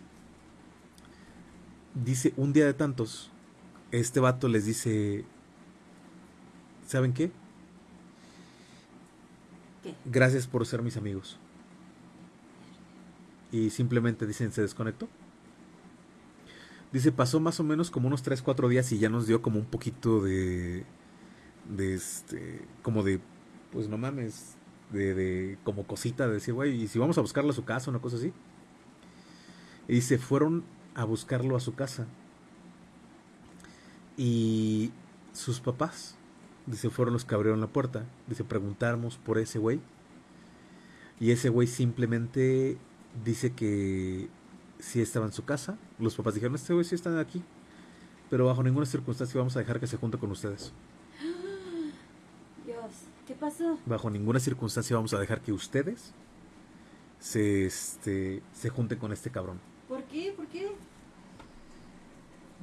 dice, un día de tantos, este vato les dice, ¿saben qué? ¿Qué? Gracias por ser mis amigos. Y simplemente dicen, se desconectó. Dice, pasó más o menos como unos 3, 4 días y ya nos dio como un poquito de... De este... Como de... Pues no mames. De, de como cosita de decir, güey, ¿y si vamos a buscarlo a su casa, una cosa así? Y dice, fueron a buscarlo a su casa. Y sus papás, dice, fueron los que abrieron la puerta. Dice, preguntamos por ese güey. Y ese güey simplemente dice que sí estaba en su casa. Los papás dijeron, este güey sí está aquí. Pero bajo ninguna circunstancia vamos a dejar que se junte con ustedes. Dios, ¿qué pasó? Bajo ninguna circunstancia vamos a dejar que ustedes se, este, se junten con este cabrón. ¿Por qué? ¿Por qué?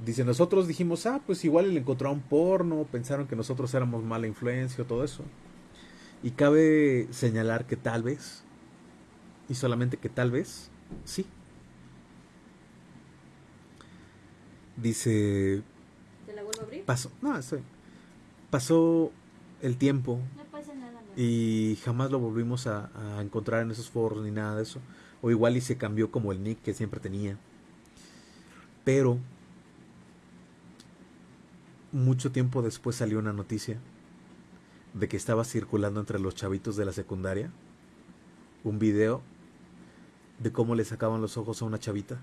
Dice, nosotros dijimos, ah, pues igual le encontraron porno, pensaron que nosotros éramos mala influencia o todo eso. Y cabe señalar que tal vez, y solamente que tal vez, sí. Dice, ¿Te la vuelvo a abrir? pasó, no, estoy, pasó el tiempo No pasa nada, y jamás lo volvimos a, a encontrar en esos foros ni nada de eso. O igual y se cambió como el nick que siempre tenía. Pero mucho tiempo después salió una noticia de que estaba circulando entre los chavitos de la secundaria un video de cómo le sacaban los ojos a una chavita.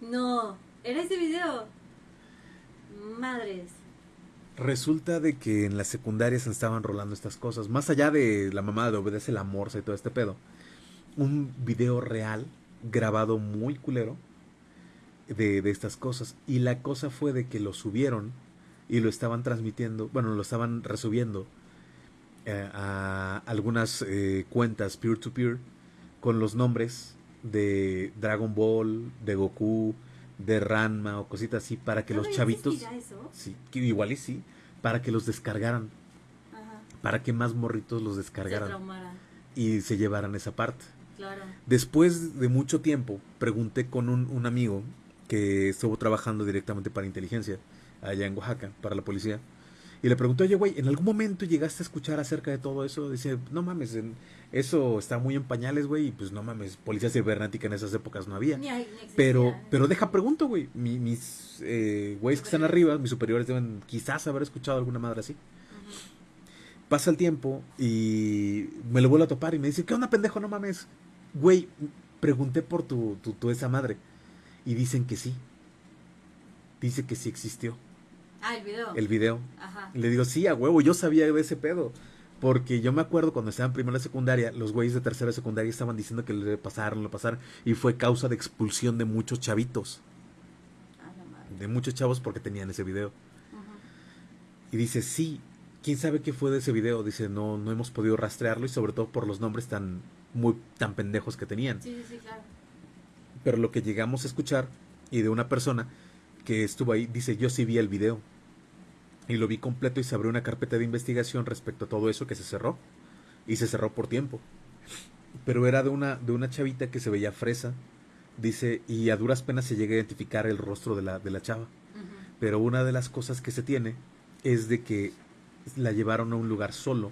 No, era ese video. Madres. Resulta de que en las secundarias se estaban rolando estas cosas. Más allá de la mamá de obedece la morsa y todo este pedo. Un video real, grabado muy culero, de, de estas cosas. Y la cosa fue de que lo subieron y lo estaban transmitiendo, bueno, lo estaban resubiendo eh, a algunas eh, cuentas peer-to-peer con los nombres de Dragon Ball, de Goku, de Ranma o cositas así para que los ¿Todavía chavitos... eso? Sí, que igual y sí, para que los descargaran, Ajá. para que más morritos los descargaran y se llevaran esa parte. Claro. Después de mucho tiempo, pregunté con un, un amigo que estuvo trabajando directamente para inteligencia allá en Oaxaca, para la policía. Y le pregunté, oye, güey, ¿en algún momento llegaste a escuchar acerca de todo eso? Dice, no mames, en- eso está muy en pañales, güey, y pues no mames, policía cibernética en esas épocas no había. Ni hay- ni existía. Pero, pero deja pregunto, güey. Mi- mis eh, güeyes que están arriba, mis superiores deben quizás haber escuchado alguna madre así. Pasa el tiempo y me lo vuelvo a topar y me dice, ¿qué onda, pendejo? No mames. Güey, pregunté por tu, tu, tu esa madre. Y dicen que sí. Dice que sí existió Ah, el video. el video. Ajá. Y le digo, sí, a huevo, yo sabía de ese pedo. Porque yo me acuerdo cuando estaba en primera secundaria, los güeyes de tercera secundaria estaban diciendo que le pasaron, lo pasaron. Y fue causa de expulsión de muchos chavitos. Ah, la madre. De muchos chavos porque tenían ese video. Y dice, sí, ¿quién sabe qué fue de ese video? Dice, no, no hemos podido rastrearlo y sobre todo por los nombres tan, muy, tan pendejos que tenían. Sí, sí, sí, claro. Pero lo que llegamos a escuchar y de una persona que estuvo ahí, dice, yo sí vi el video. Y lo vi completo y se abrió una carpeta de investigación respecto a todo eso que se cerró. Y se cerró por tiempo. Pero era de una, de una chavita que se veía fresa. Dice, y a duras penas se llega a identificar el rostro de la, de la chava. Pero una de las cosas que se tiene es de que la llevaron a un lugar solo,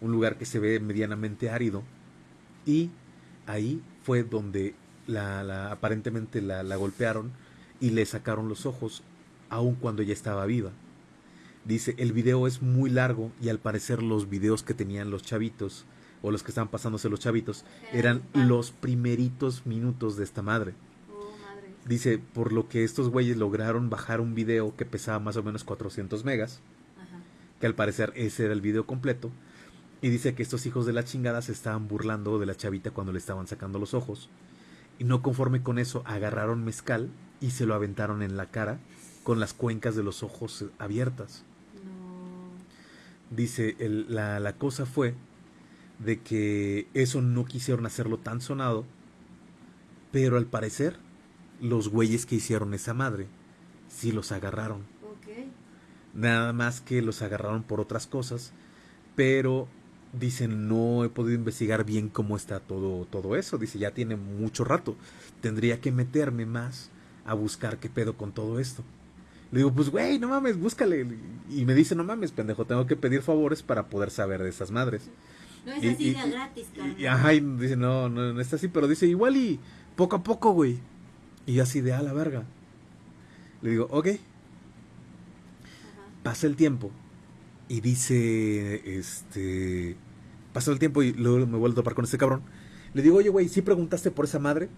un lugar que se ve medianamente árido, y ahí fue donde la, la- aparentemente la, la golpearon y le sacaron los ojos, aun cuando ella estaba viva. Dice, el video es muy largo y al parecer los videos que tenían los chavitos, o los que estaban pasándose los chavitos, eran los primeritos minutos de esta madre. Oh, madre. Dice, por lo que estos güeyes lograron bajar un video que pesaba más o menos 400 megas, que al parecer ese era el video completo. Y dice que estos hijos de la chingada se estaban burlando de la chavita cuando le estaban sacando los ojos. Y no conforme con eso, agarraron mezcal y se lo aventaron en la cara con las cuencas de los ojos abiertas. No. Dice, el- la, la cosa fue de que eso no quisieron hacerlo tan sonado, pero al parecer los güeyes que hicieron esa madre sí los agarraron. Nada más que los agarraron por otras cosas, pero dicen no he podido investigar bien cómo está todo todo eso. Dice ya tiene mucho rato, tendría que meterme más a buscar qué pedo con todo esto. Le digo pues güey no mames búscale y me dice no mames pendejo tengo que pedir favores para poder saber de esas madres. No es Y- así y- de gratis, Y, ajá, y dice, no, no, no está así, pero dice, igual y poco a poco, güey. Y yo así de a la verga. Le digo, ok, Ajá. pasa el tiempo. Y dice, este, pasa el tiempo y luego me vuelvo a topar con este cabrón. Le digo, oye, güey, ¿sí preguntaste por esa madre?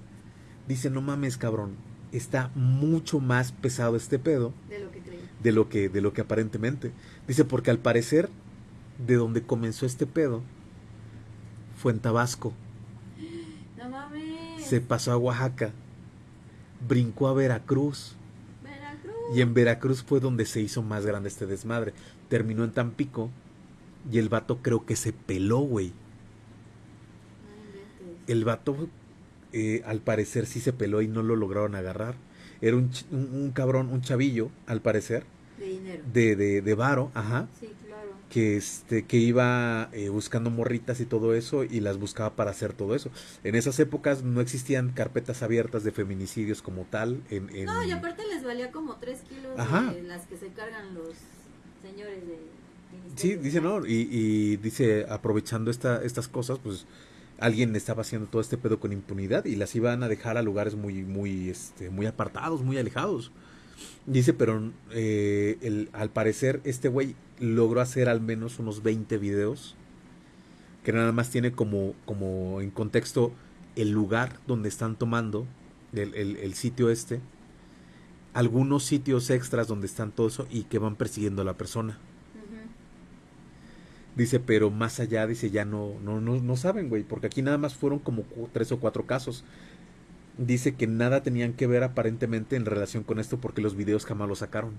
Dice, no mames, cabrón, está mucho más pesado este pedo De lo que creí. de lo que, de lo que aparentemente. Dice, porque al parecer, de donde comenzó este pedo, fue en Tabasco. No mames. se pasó a Oaxaca, brincó a Veracruz Veracruz. y en Veracruz fue donde se hizo más grande este desmadre. Terminó en Tampico y el vato creo que se peló, güey. No. El vato eh, al parecer sí se peló y no lo lograron agarrar. Era un, un, un cabrón, un chavillo, al parecer, De dinero. de, de, de varo, ajá, Sí, claro. que este que iba eh, buscando morritas y todo eso y las buscaba para hacer todo eso. En esas épocas no existían carpetas abiertas de feminicidios como tal en, en- No, y aparte les valía como 3 kilos Ajá. de las que se cargan los señores de. Sí, dice no, y, y dice aprovechando esta, estas cosas, pues alguien estaba haciendo todo este pedo con impunidad y las iban a dejar a lugares muy, muy, este, muy apartados, muy alejados. Dice, pero eh, al parecer este güey logró hacer al menos unos 20 videos que nada más tiene como, como en contexto el lugar donde están tomando el, el- el sitio este, algunos sitios extras donde están todo eso y que van persiguiendo a la persona. Dice, pero más allá, dice, ya no, no, no, no saben, güey, porque aquí nada más fueron como tres o cuatro casos. Dice que nada tenían que ver aparentemente en relación con esto porque los videos jamás los sacaron.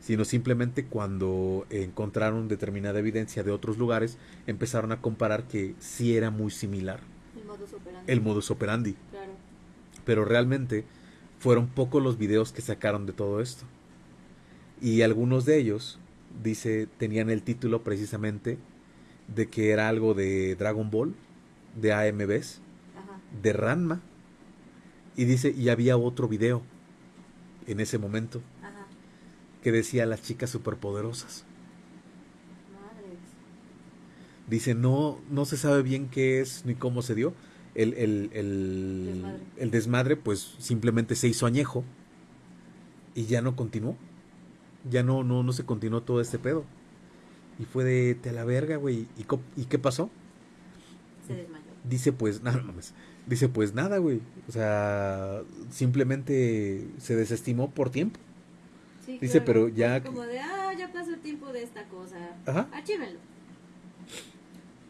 Sino simplemente cuando encontraron determinada evidencia de otros lugares, empezaron a comparar que sí era muy similar El modus operandi. el modus operandi. Claro. Pero realmente fueron pocos los videos que sacaron de todo esto. Y algunos de ellos, dice, tenían el título precisamente de que era algo de Dragon Ball, de Ajá. de Ranma. Y dice, y había otro video en ese momento Ajá. que decía las chicas superpoderosas. Madres. Dice, no, no se sabe bien qué es ni cómo se dio. El, el, el, Desmadre. el desmadre, pues simplemente se hizo añejo y ya no continuó. Ya no, no, no se continuó todo este pedo. Y fue de te la verga, güey. ¿Y, ¿Y qué pasó? Se desmayó. Dice, pues nada, no mames. Dice, pues nada, güey. O sea, simplemente se desestimó por tiempo. Sí, Dice, claro. pero ya- Como de, ah, ya pasó el tiempo de esta cosa. Ajá. Archívenlo.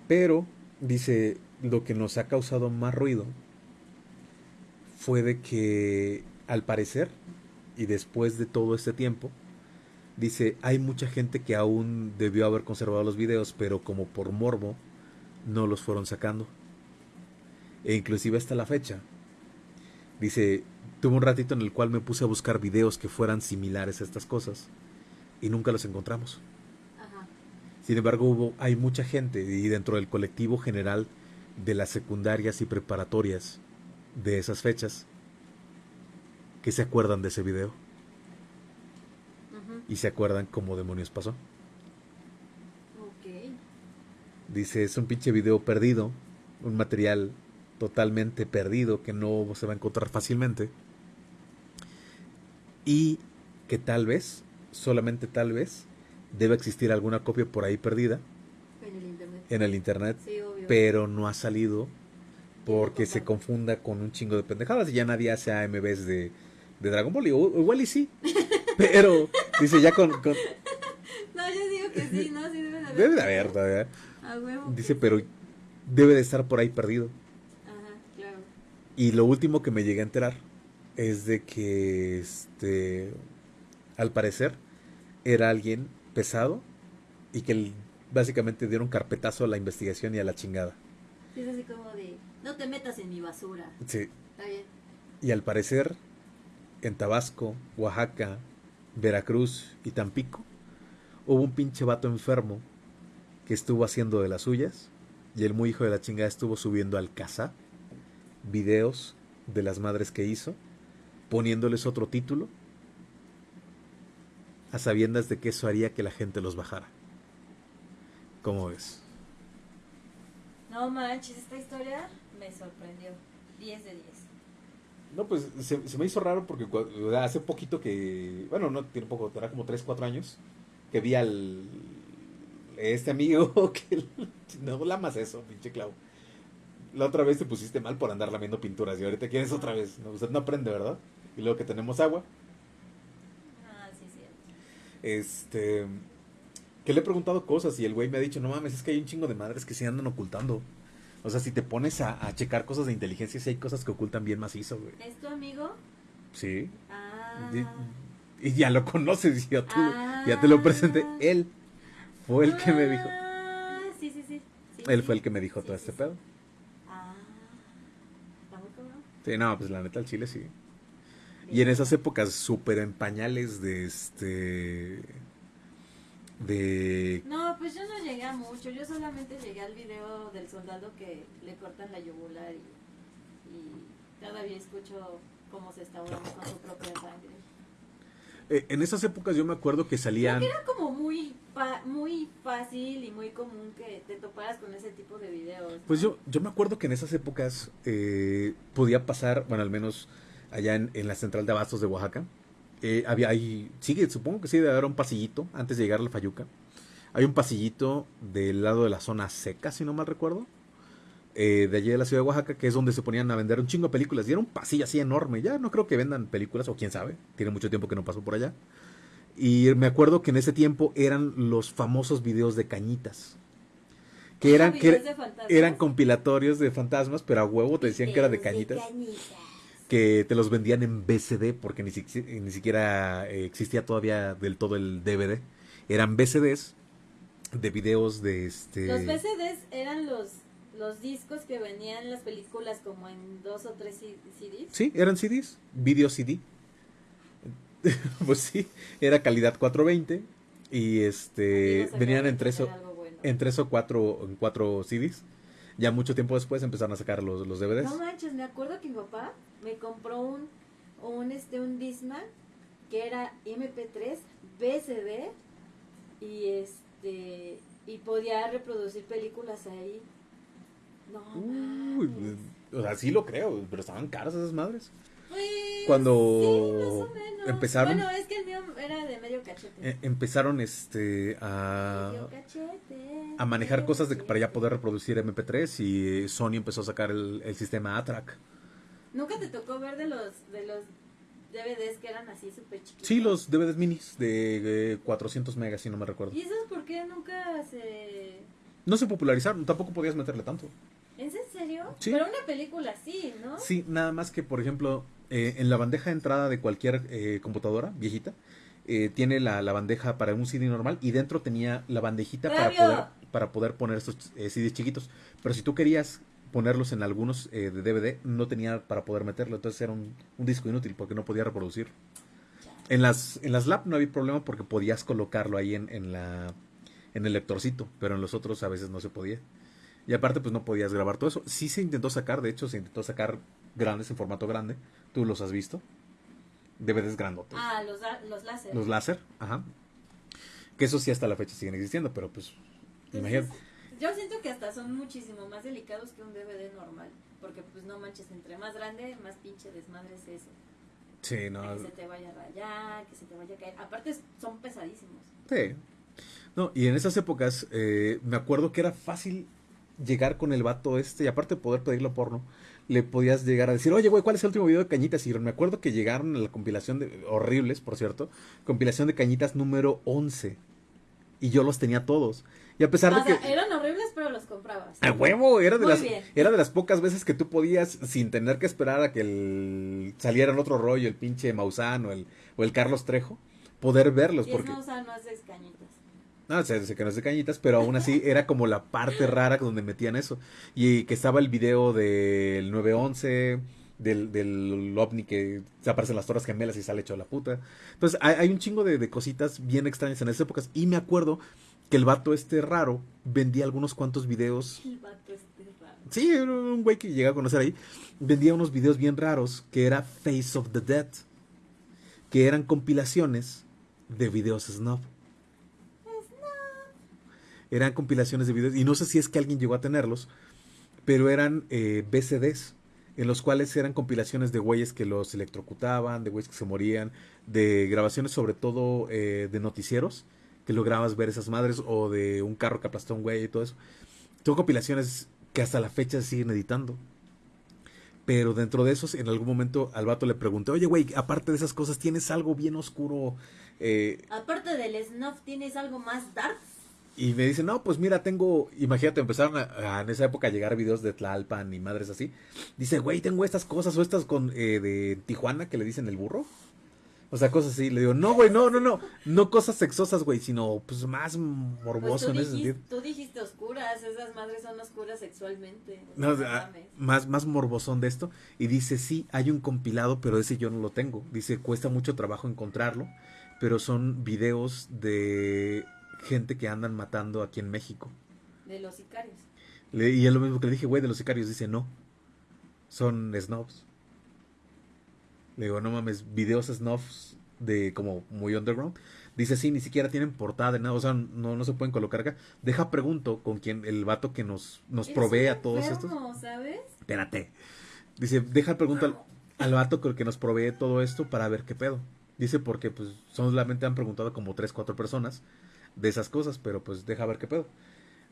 Pero, dice, lo que nos ha causado más ruido fue de que, al parecer, y después de todo este tiempo, dice, hay mucha gente que aún debió haber conservado los videos, pero como por morbo, no los fueron sacando. E inclusive hasta la fecha. Dice, tuve un ratito en el cual me puse a buscar videos que fueran similares a estas cosas, y nunca los encontramos. Ajá. Sin embargo, hubo, hay mucha gente y dentro del colectivo general de las secundarias y preparatorias de esas fechas que se acuerdan de ese video. Y se acuerdan cómo demonios pasó. Ok. Dice, es un pinche video perdido, un material totalmente perdido que no se va a encontrar fácilmente y que tal vez, solamente tal vez, debe existir alguna copia por ahí perdida En el internet. en el internet Sí, obvio. pero no ha salido porque se confunda con un chingo de pendejadas y ya nadie hace AMVs de, de Dragon Ball. Y, o- igual y sí, pero dice ya con, con- No, yo sí que sí, ¿no? Sí debe de haber. Debe de haber todavía. A huevo. Dice, pero debe de estar por ahí perdido. Ajá, claro. Y lo último que me llegué a enterar es de que, este, al parecer, era alguien pesado y que básicamente dieron carpetazo a la investigación y a la chingada. Es así como de, no te metas en mi basura. Sí. Está bien. Y al parecer, en Tabasco, Oaxaca, Veracruz y Tampico, hubo un pinche vato enfermo que estuvo haciendo de las suyas y el muy hijo de la chingada estuvo subiendo al casa videos de las madres que hizo, poniéndoles otro título, a sabiendas de que eso haría que la gente los bajara. ¿Cómo ves? No manches, esta historia me sorprendió. 10 de 10. No, pues se, se me hizo raro porque cua- o sea, hace poquito que, bueno, no tiene poco, era como 3, 4 años, que vi al, este amigo que, no lamas eso, pinche clavo. La otra vez te pusiste mal por andar lamiendo pinturas y ahorita quieres otra vez. ¿no? Usted no aprende, ¿verdad? Y luego que tenemos agua, Ah, sí, sí. este, que le he preguntado cosas y el güey me ha dicho, no mames, es que hay un chingo de madres que se andan ocultando. O sea, si te pones a, a checar cosas de inteligencia, sí hay cosas que ocultan bien macizo, güey. ¿Es tu amigo? Sí. Ah. Y, y ya lo conoces, ya, tú- ya te lo presenté. Él fue el que me dijo. Ah, sí, sí, sí. Sí, Él sí. fue el que me dijo Sí, todo este pedo. Ah. Está muy cabrón. Sí, no, pues la neta, el chile sí. Y en esas épocas súper en pañales de este. De. No, pues yo no llegué a mucho. Yo solamente llegué al video del soldado que le cortan la yugular y, y todavía escucho cómo se está ahogando con su propia sangre. eh, en esas épocas yo me acuerdo que salían. Era como muy fa- muy fácil y muy común que te toparas con ese tipo de videos. ¿no? Pues yo, yo me acuerdo que en esas épocas eh, podía pasar, bueno, al menos allá en, en la central de abastos de Oaxaca. Eh, había ahí, sigue, supongo que sí, debe haber un pasillito antes de llegar a la Fayuca. Hay un pasillito del lado de la zona seca, si no mal recuerdo. eh, de allí de la ciudad de Oaxaca, que es donde se ponían a vender un chingo de películas. Y era un pasillo así enorme. Ya no creo que vendan películas, o quién sabe. Tiene mucho tiempo que no paso por allá. Y me acuerdo que en ese tiempo eran los famosos videos de cañitas. Que eran, que fantasmas. eran compilatorios de fantasmas, pero a huevo te decían que era de cañitas. Que te los vendían en BCD, porque ni, si- ni siquiera eh, existía todavía del todo el DVD. Eran BCDs de videos de este. Los VCDs eran los, los discos que venían las películas como en dos o tres CDs. Sí, eran CDs, video CD. pues sí, era calidad 420 y este venían en tres, o, bueno. en tres o cuatro, en cuatro CDs. Ya mucho tiempo después empezaron a sacar los, los DVDs. No manches, me acuerdo que mi papá me compró un, un, este, un Discman que era MP3, VCD y este y podía reproducir películas ahí. No Uy, mames. o sea, sí lo creo, pero estaban caras esas madres. Pues, cuando sí, más o menos. empezaron- Bueno, es que el mío era de medio cachete. Eh, empezaron este a, Medio cachete. a manejar cosas de para ya poder reproducir MP3 y eh, Sony empezó a sacar el, el sistema ATRAC. ¿Nunca te tocó ver de los de los DVDs que eran así súper chiquitos? Sí, los DVDs minis de eh, 400 megas, si no me recuerdo. ¿Y esos por qué nunca se... No se popularizaron, tampoco podías meterle tanto. ¿Es en serio? Sí. Pero una película sí, ¿no? Sí, nada más que, por ejemplo, eh, en la bandeja de entrada de cualquier eh, computadora viejita, eh, tiene la, la bandeja para un CD normal y dentro tenía la bandejita para poder, para poder poner estos eh, CDs chiquitos. Pero si tú querías ponerlos en algunos eh, de DVD, no tenía para poder meterlo. Entonces era un, un disco inútil porque no podía reproducir. En las, en las lab no había problema porque podías colocarlo ahí en, en, la, en el lectorcito, pero en los otros a veces no se podía. Y aparte, pues no podías grabar todo eso. Sí se intentó sacar, de hecho, se intentó sacar grandes en formato grande. ¿Tú los has visto? DVDs grandotes. Ah, los, los láser. Los láser, ajá. Que eso sí hasta la fecha siguen existiendo, pero pues, Entonces, imagínate. Yo siento que hasta son muchísimo más delicados que un DVD normal. Porque pues no manches, entre más grande, más pinche desmadre es eso. Sí, no. Que se te vaya a rayar, que se te vaya a caer. Aparte son pesadísimos. Sí. No, y en esas épocas eh, me acuerdo que era fácil llegar con el vato este y aparte de poder pedirlo porno, le podías llegar a decir, oye, güey, ¿cuál es el último video de Cañitas? Y me acuerdo que llegaron a la compilación de, horribles, por cierto, compilación de Cañitas número 11. Y yo los tenía todos. Y a pesar O de sea, que... eran horribles, pero los comprabas. A huevo, era de, Muy las, bien. era de las pocas veces que tú podías, sin tener que esperar a que el, saliera en otro rollo, el pinche Maussan o el, o el Carlos Trejo, poder verlos. Y Porque, es no, no haces cañitas. No, no es de cañitas, pero aún así era como la parte rara donde metían eso. Y que estaba el video del 911, del, del ovni que se aparecen las torres gemelas y sale hecho la puta. Entonces hay, hay un chingo de, de cositas bien extrañas en esas épocas. Y me acuerdo que el vato este raro vendía algunos cuantos videos El vato este raro. Sí, era un güey que llegué a conocer ahí. Vendía unos videos bien raros que era Face of the Dead. Que eran compilaciones de videos snuff. Eran compilaciones de videos. Y no sé si es que alguien llegó a tenerlos. Pero eran eh, BCDs. En los cuales eran compilaciones de güeyes que los electrocutaban, de güeyes que se morían, de grabaciones sobre todo eh, de noticieros, que lograbas ver esas madres, o de un carro que aplastó a un güey y todo eso. Son compilaciones que hasta la fecha siguen editando. Pero dentro de esos, en algún momento al vato le pregunté, oye, güey, aparte de esas cosas, ¿tienes algo bien oscuro? Eh, Aparte del snuff, ¿tienes algo más dark? Y me dice, no, pues mira, tengo, imagínate, empezaron a, a en esa época a llegar videos de Tlalpan y madres así. Dice, güey, tengo estas cosas o estas con eh, de Tijuana que le dicen el burro. O sea, cosas así. Le digo, no, güey, no, no, no. No cosas sexosas, güey, sino pues más Pues morboso tú, en ese dijiste, sentido. tú dijiste oscuras, esas madres son oscuras sexualmente. No, ah, mames. más, más morbosón de esto. Y dice, sí, hay un compilado, pero ese yo no lo tengo. Dice, cuesta mucho trabajo encontrarlo, pero son videos de gente que andan matando aquí en México. De los sicarios. Le- y es lo mismo que le dije, güey, de los sicarios. Dice, no, son snobs. Le digo, no mames, videos snobs de como muy underground. Dice, sí, ni siquiera tienen portada de nada, o sea, no, no se pueden colocar acá. Deja pregunto con quién, el vato que nos, nos provee a todos estos. enfermo, ¿sabes? Espérate. Dice, deja pregunto al, al vato que nos provee todo esto para ver qué pedo. Dice, porque pues solamente han preguntado como tres, cuatro personas de esas cosas, pero pues deja ver qué pedo.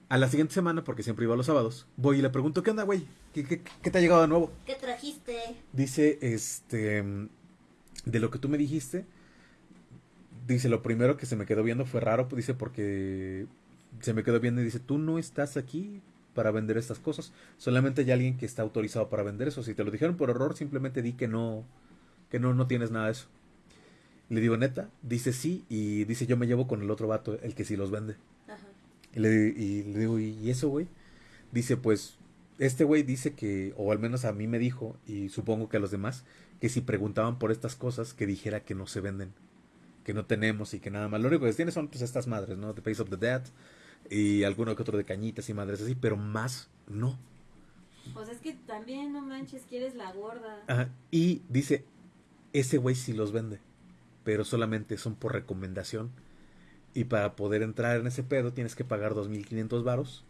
A la siguiente semana, porque siempre iba los sábados, voy y le pregunto, ¿qué onda, güey? ¿Qué, qué, qué te ha llegado de nuevo? ¿Qué trajiste? Dice, este, de lo que tú me dijiste, dice, lo primero que se me quedó viendo fue raro, dice, porque se me quedó viendo y dice, tú no estás aquí para vender estas cosas, solamente hay alguien que está autorizado para vender eso, si te lo dijeron por error, simplemente di que no, que no, no tienes nada de eso. Le digo, neta, dice sí, y dice, yo me llevo con el otro vato, el que sí los vende. Ajá. Y le, y le digo, ¿y eso, güey? Dice, pues, este güey dice que, o al menos a mí me dijo, y supongo que a los demás, que si preguntaban por estas cosas, que dijera que no se venden, que no tenemos y que nada más. Lo único que tiene son pues estas madres, ¿no? The Face of the Dead y alguno que otro de cañitas y madres así, pero más no. Pues es que también, no manches, quieres la gorda. Ajá, Y dice, ese güey sí los vende, pero solamente son por recomendación. Y para poder entrar en ese pedo tienes que pagar 2.500 varos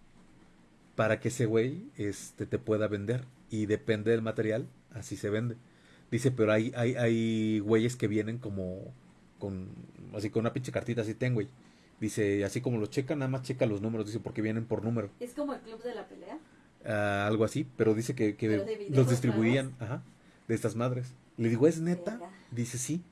para que ese güey este, te pueda vender. Y depende del material, así se vende. Dice, pero hay, hay, hay güeyes que vienen como con, así con una pinche cartita así ten, güey. Dice, así como los checan, nada más checa los números, dice, porque vienen por número. Es como el club de la pelea. Ah, algo así, pero dice que, que ¿Pero de los distribuían, ajá, de estas madres. Le digo, ¿es neta? Dice, sí.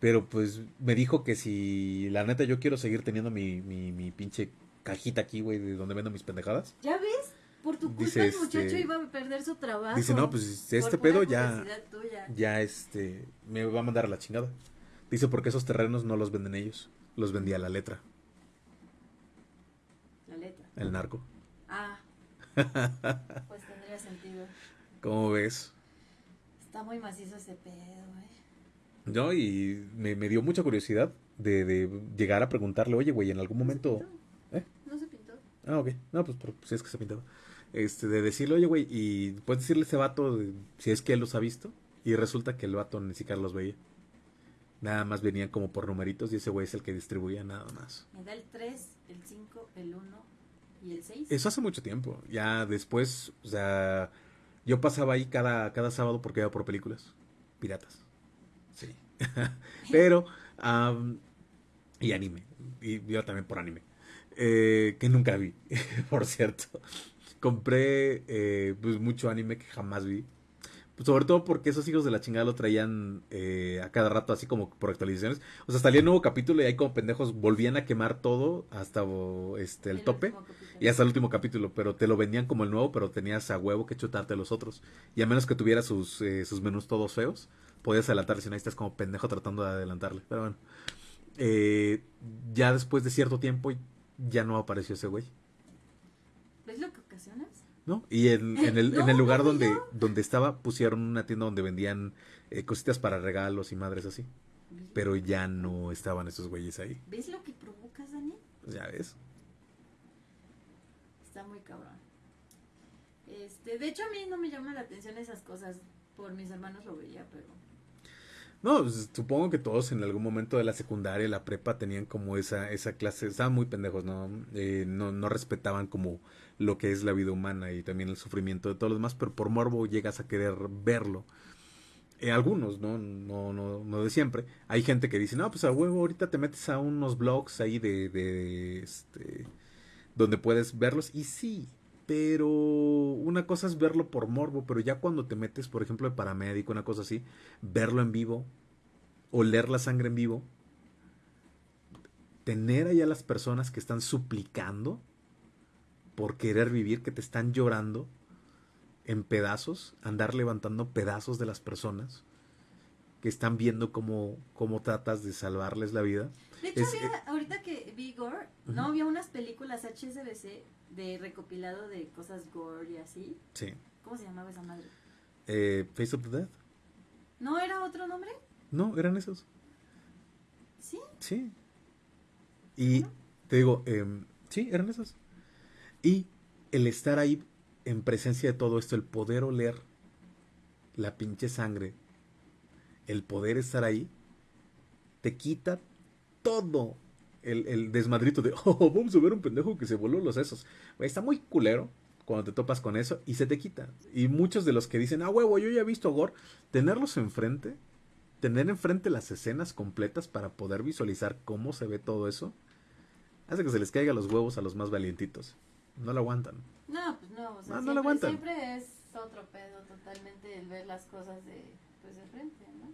Pero pues me dijo que si la neta yo quiero seguir teniendo mi, mi, mi pinche cajita aquí, güey, de donde vendo mis pendejadas. ¿Ya ves? Por tu culpa Dice, el muchacho este, iba a perder su trabajo. Dice, no, pues este pedo ya, tuya. ya este, me va a mandar a la chingada. Dice, porque esos terrenos no los venden ellos, los vendía la letra, La letra. el narco. Ah. pues tendría sentido. ¿Cómo ves? Está muy macizo ese pedo, güey. No, y me, me dio mucha curiosidad de, de llegar a preguntarle, oye, güey, en algún momento... ¿Eh? No se pintó. Ah, ok. No, pues, pero, pues es que se pintaba. Este, de decirle, oye, güey, y puedes decirle a ese vato de- si es que él los ha visto. Y resulta que el vato ni siquiera los veía. Nada más venían como por numeritos y ese güey es el que distribuía nada más. Me da el 3, el 5, el 1 y el 6. Eso hace mucho tiempo. Ya después, o sea, yo pasaba ahí cada, cada sábado porque iba por películas. Piratas. Pero, am, y anime. Y yo también por anime. Eh, que nunca vi, por cierto. Compré eh, pues mucho anime que jamás vi. Sobre todo porque esos hijos de la chingada lo traían eh, a cada rato así como por actualizaciones. O sea, salía un nuevo capítulo y ahí como pendejos volvían a quemar todo hasta este el, tope y hasta el último capítulo. Pero te lo vendían como el nuevo, pero tenías a huevo que chutarte los otros. Y a menos que tuviera sus, eh, sus menús todos feos, podías adelantar si no estás como pendejo tratando de adelantarle. Pero bueno. Eh, ya después de cierto tiempo ya no apareció ese güey. ¿Ves lo que ocasionas? ¿No? Y en, el, en el lugar donde, donde estaba pusieron una tienda donde vendían eh, cositas para regalos y madres así. Pero ya no estaban esos güeyes ahí. ¿Ves lo que provocas, Daniel? Pues ya ves. Está muy cabrón. Este, de hecho a mí no me llama la atención esas cosas. Por mis hermanos lo veía, pero no, pues, supongo que todos en algún momento de la secundaria, la prepa, tenían como esa, esa clase, estaban muy pendejos, ¿no? Eh, no, no respetaban como lo que es la vida humana y también el sufrimiento de todos los demás, pero por morbo llegas a querer verlo. Eh, algunos, ¿no? No, no, no de siempre. Hay gente que dice, no, pues a huevo, ahorita te metes a unos blogs ahí de, de este, donde puedes verlos. Y sí, pero una cosa es verlo por morbo, pero ya cuando te metes, por ejemplo, de paramédico, una cosa así, verlo en vivo, oler la sangre en vivo, tener allá las personas que están suplicando por querer vivir, que te están llorando en pedazos, andar levantando pedazos de las personas que están viendo cómo, cómo tratas de salvarles la vida. De hecho, eh, ahorita que vi Gore, ¿no? Había unas películas HSBC de recopilado de cosas gore y así. Sí. ¿Cómo se llamaba esa madre? Eh, Face of the Dead. ¿No era otro nombre? No, eran esos. ¿Sí? Sí. Y te digo, eh, sí, eran esos. Y el estar ahí en presencia de todo esto, el poder oler la pinche sangre, el poder estar ahí, te quita todo el, desmadrito de, oh, vamos a ver un pendejo que se voló los sesos. Está muy culero cuando te topas con eso y se te quita. Y muchos de los que dicen, ah, huevo, yo ya he visto Gore, tenerlos enfrente, tener enfrente las escenas completas para poder visualizar cómo se ve todo eso, hace que se les caiga los huevos a los más valientitos. No lo aguantan. No, pues no, o sea, no, lo aguantan. siempre es otro pedo totalmente el ver las cosas de, pues, de frente, ¿no?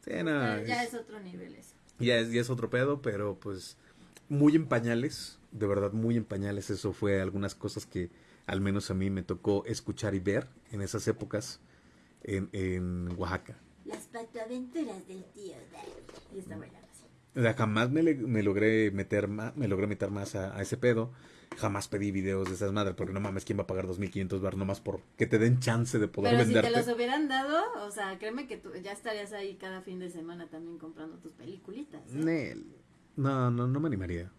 Sí, no, ya es otro nivel eso ya es, ya es otro pedo, pero pues muy en pañales, de verdad muy en pañales. Eso fue algunas cosas que al menos a mí me tocó escuchar y ver en esas épocas en, en Oaxaca. Las patoaventuras del tío Y está buena. O sea, jamás me, me, logré meter más, me logré meter más a, ese pedo. Jamás pedí videos de esas madres, porque no mames, ¿quién va a pagar 2.500 bar nomás por que te den chance de poder Pero si te los hubieran dado, o sea, créeme que tú ya estarías ahí cada fin de semana también comprando tus peliculitas. ¿eh? No, no, no me animaría.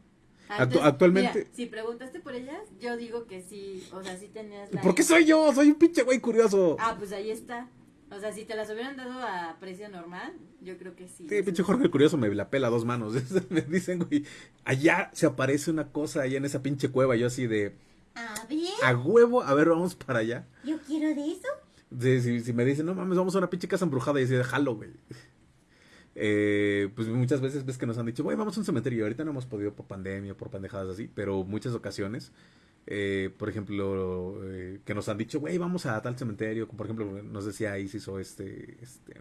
Ah, actualmente. si preguntaste por ellas, yo digo que sí, o sea, sí tenías la. ¿Por qué soy yo? Soy un pinche güey curioso. Ah, pues ahí está. O sea, si te las hubieran dado a precio normal, yo creo que sí. Sí, pinche Jorge el Curioso me la pela a dos manos. me dicen, güey, allá se aparece una cosa, allá en esa pinche cueva. Yo así de... A ver. A huevo, a ver, vamos para allá. Yo quiero de eso. Sí, si, me dicen, no mames, vamos a una pinche casa embrujada y así de jalo, güey. Eh, pues muchas veces ves que nos han dicho, güey, vamos a un cementerio. Ahorita no hemos podido por pandemia, por pendejadas así, pero muchas ocasiones eh, por ejemplo, eh, que nos han dicho, güey, vamos a tal cementerio, por ejemplo, nos decía Isis o este, este,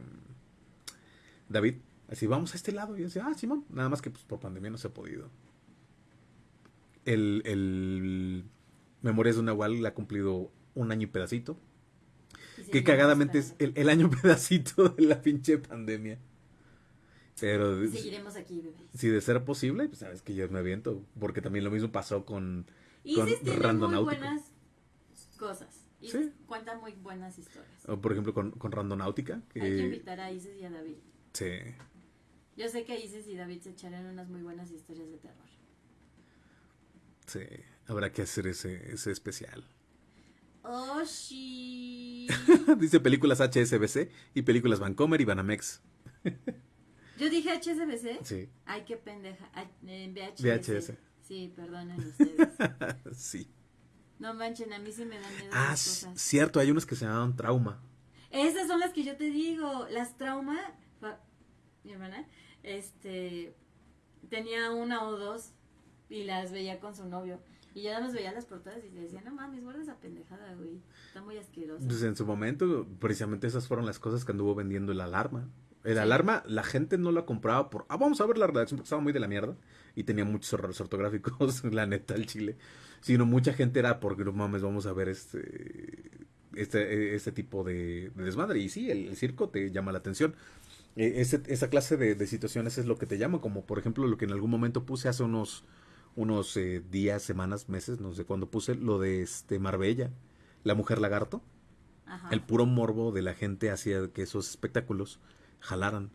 David, así, vamos a este lado, y yo decía, ah, Simón, nada más que pues, por pandemia no se ha podido. El, el Memorias de una Nahual ha cumplido un año y pedacito. que cagadamente es el, el, año pedacito de la pinche pandemia. Pero seguiremos aquí, bebés. Si de ser posible, pues sabes que yo me aviento, porque también lo mismo pasó con Isis tiene muy buenas cosas. Isis cuenta muy buenas historias. O por ejemplo con, con Randonáutica. Que... Hay que invitar a Isis y a David. Sí. Yo sé que Isis y David se echarían unas muy buenas historias de terror. Sí, habrá que hacer ese, ese especial. Oh, sí. Dice películas HSBC y películas Vancomer y Banamex. Yo dije HSBC. Sí. Ay, qué pendeja. VHS. VHS. Sí, perdonen ustedes. sí. No manchen, a mí sí me dan miedo. Ah, cosas. cierto, hay unos que se llaman trauma. Esas son las que yo te digo. Las trauma. Mi hermana, este. Tenía una o dos y las veía con su novio. Y ya nada más veía las portadas y decía, no mames, guarda esa pendejada, güey. Está muy asquerosa. Pues en su momento, precisamente esas fueron las cosas que anduvo vendiendo el alarma. El alarma, la gente no la compraba por, ah, vamos a ver la redacción porque estaba muy de la mierda y tenía muchos errores ortográficos, la neta, el chile. Sino mucha gente era porque, no mames, vamos a ver este, este, este tipo de, de desmadre. Y sí, el, el circo te llama la atención. E, ese- esa clase de, de situaciones es lo que te llama, como por ejemplo lo que en algún momento puse hace unos, unos eh, días, semanas, meses, no sé cuándo puse, lo de este Marbella, la mujer lagarto. Ajá. El puro morbo de la gente hacía que esos espectáculos jalaran.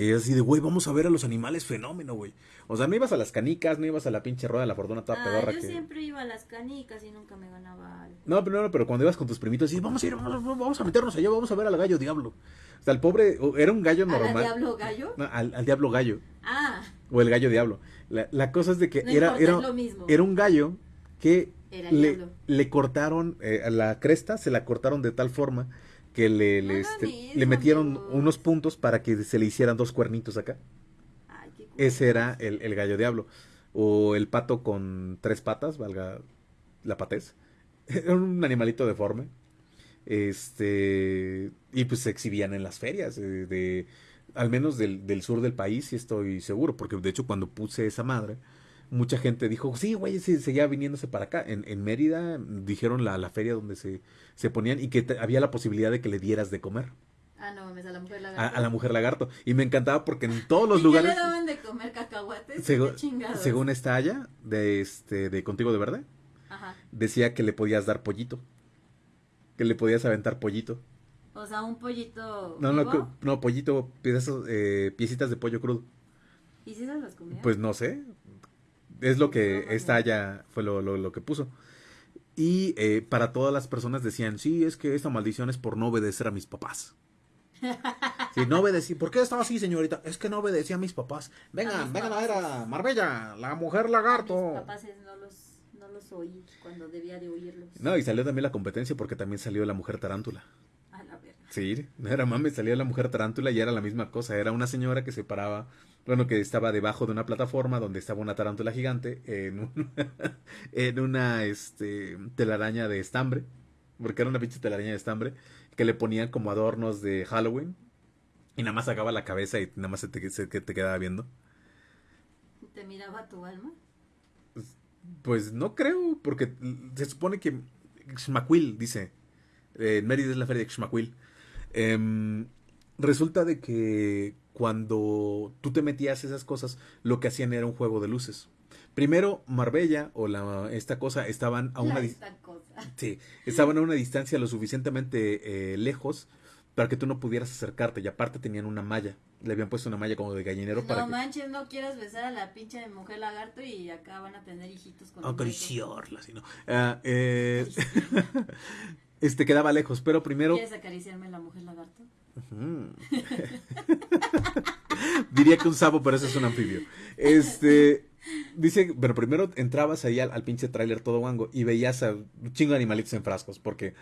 Que es así de, güey, vamos a ver a los animales fenómeno, güey. O sea, no ibas a las canicas, no ibas a la pinche rueda de la fortuna toda Ah, pedorra yo que... siempre iba a las canicas y nunca me ganaba algo. No, pero no, pero cuando ibas con tus primitos, y vamos a ir, vamos, vamos a meternos allá, vamos a ver al gallo diablo. O sea, el pobre, era un gallo ¿A la normal. Diablo Gallo? No, al, al diablo gallo. Ah, O el gallo diablo. La, la cosa es de que no era, importa, era, lo mismo. era un gallo que le, le cortaron, eh, la cresta se la cortaron de tal forma que le, No le, este, le metieron unos puntos para que se le hicieran dos cuernitos acá. Ay, qué Ese era el, el gallo diablo. O el pato con tres patas, valga la patez. Era un animalito deforme. Este. Y pues se exhibían en las ferias. eh, de, al menos del, del sur del país, sí estoy seguro. Porque de hecho, cuando puse esa madre, mucha gente dijo: Sí, güey, sí, seguía viniéndose para acá. En, en Mérida dijeron la, la feria donde se, se ponían y que te- había la posibilidad de que le dieras de comer Ah, no mames, a la mujer lagarto. a la mujer lagarto. Y me encantaba porque en todos los ¿Y lugares. le daban de comer cacahuates? Según esta haya de este de contigo de verde Ajá. decía que le podías dar pollito que le podías aventar pollito O sea, un pollito no no vivo. no pollito pedazos, eh, piecitas de pollo crudo ¿Y si se los comía? pues no sé es lo que esta haya fue lo, lo, lo que puso y eh, para todas las personas decían sí es que esta maldición es por no obedecer a mis papás Sí, no obedecí. ¿Por qué estaba así, señorita? Es que no obedecía a mis papás. A Vengan, mis vengan a ver papás. a Marbella, la mujer A lagarto. Mis papás no los, no los oí cuando debía de oírlos. No, y salió también la competencia porque también salió la mujer tarántula. A la verga. Sí, no era mames, salía la mujer tarántula y era la misma cosa. Era una señora que se paraba, bueno, que estaba debajo de una plataforma donde estaba una tarántula gigante en, un- en una este, telaraña de estambre, porque era una pinche telaraña de estambre, que le ponían como adornos de Halloween y nada más sacaba la cabeza y nada más se te, se- te quedaba viendo. ¿Te miraba tu alma? Pues no creo, porque se supone que Xmaquil dice, eh, en Mérida es la feria de Xmaquil. Em, resulta de que cuando tú te metías esas cosas, lo que hacían era un juego de luces. Primero, Marbella o la, esta cosa estaban a una, La dis- esta cosa. sí, estaban a una distancia lo suficientemente eh, lejos para que tú no pudieras acercarte y aparte tenían una malla. Le habían puesto una malla como de gallinero para No que... manches, no quieras besar a la pinche mujer lagarto y acá van a tener hijitos con acariciarla, sino. Ah, eh, este quedaba lejos, pero primero ¿Quieres acariciarme la mujer lagarto? Diría que un sapo, pero ese es un anfibio. Este dice, pero primero entrabas ahí al, al pinche tráiler todo guango y veías a un chingo de animalitos en frascos, porque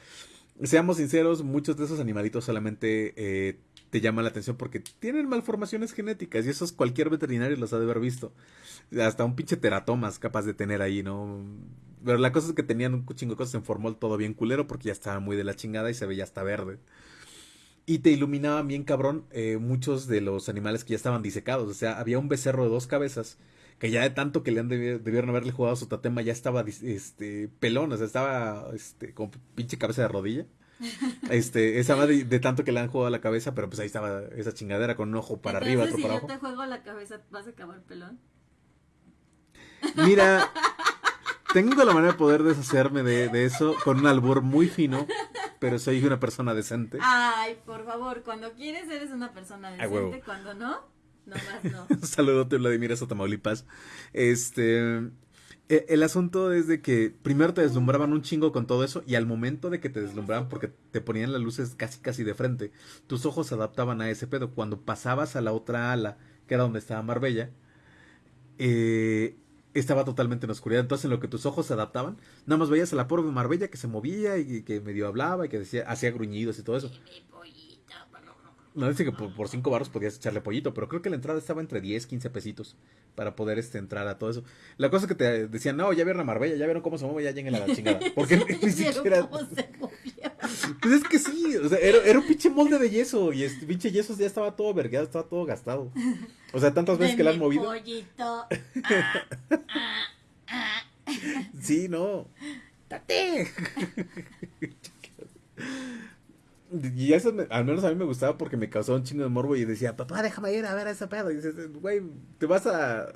seamos sinceros, muchos de esos animalitos solamente eh, te llaman la atención porque tienen malformaciones genéticas y esos cualquier veterinario los ha de haber visto. Hasta un pinche teratomas capaz de tener ahí, ¿no? Pero la cosa es que tenían un chingo de cosas en formol todo bien culero porque ya estaba muy de la chingada y se veía hasta verde. Y te iluminaban bien cabrón eh, muchos de los animales que ya estaban disecados. O sea, había un becerro de dos cabezas que ya de tanto que le han debi- debieron haberle jugado su tatema ya estaba este pelón, o sea, estaba este con pinche cabeza de rodilla. Este, esa madre de tanto que le han jugado la cabeza, pero pues ahí estaba esa chingadera con un ojo para arriba, otro si para yo abajo. te juego la cabeza, ¿vas a acabar pelón? Mira, tengo la manera de poder deshacerme de, de eso con un albur muy fino, pero soy una persona decente. Ay, por favor, cuando quieres eres una persona decente, cuando no, nomás no. Un saludote, Vladimir, a Tamaulipas. Este. e- El asunto es de que primero te deslumbraban un chingo con todo eso y al momento de que te deslumbraban porque te ponían las luces casi casi de frente, tus ojos se adaptaban a ese pedo. Cuando pasabas a la otra ala, que era donde estaba Marbella, eh, estaba totalmente en oscuridad. Entonces en lo que tus ojos se adaptaban, nada más veías a la pobre Marbella que se movía y que medio hablaba y que decía, hacía gruñidos y todo eso. No dice que por, por cinco barros podías echarle pollito, pero creo que la entrada estaba entre 10, 15 pesitos para poder este, entrar a todo eso. La cosa es que te decían, no, ya vieron a Marbella, ya vieron cómo se mueve, ya lleguen a la chingada. Porque ni ¿Vieron siquiera. cómo se movía? Pues es que sí, o sea, era, era un pinche molde de yeso y este pinche yeso ya estaba todo vergueado, estaba todo gastado. O sea, tantas veces que la han movido. pollito. Ah, ah, ah. Sí, no. ¡Tate! Y eso me- al menos a mí me gustaba porque me causaba un chingo de morbo y decía, papá, déjame ir a ver a ese pedo. Y dices, güey, te vas a...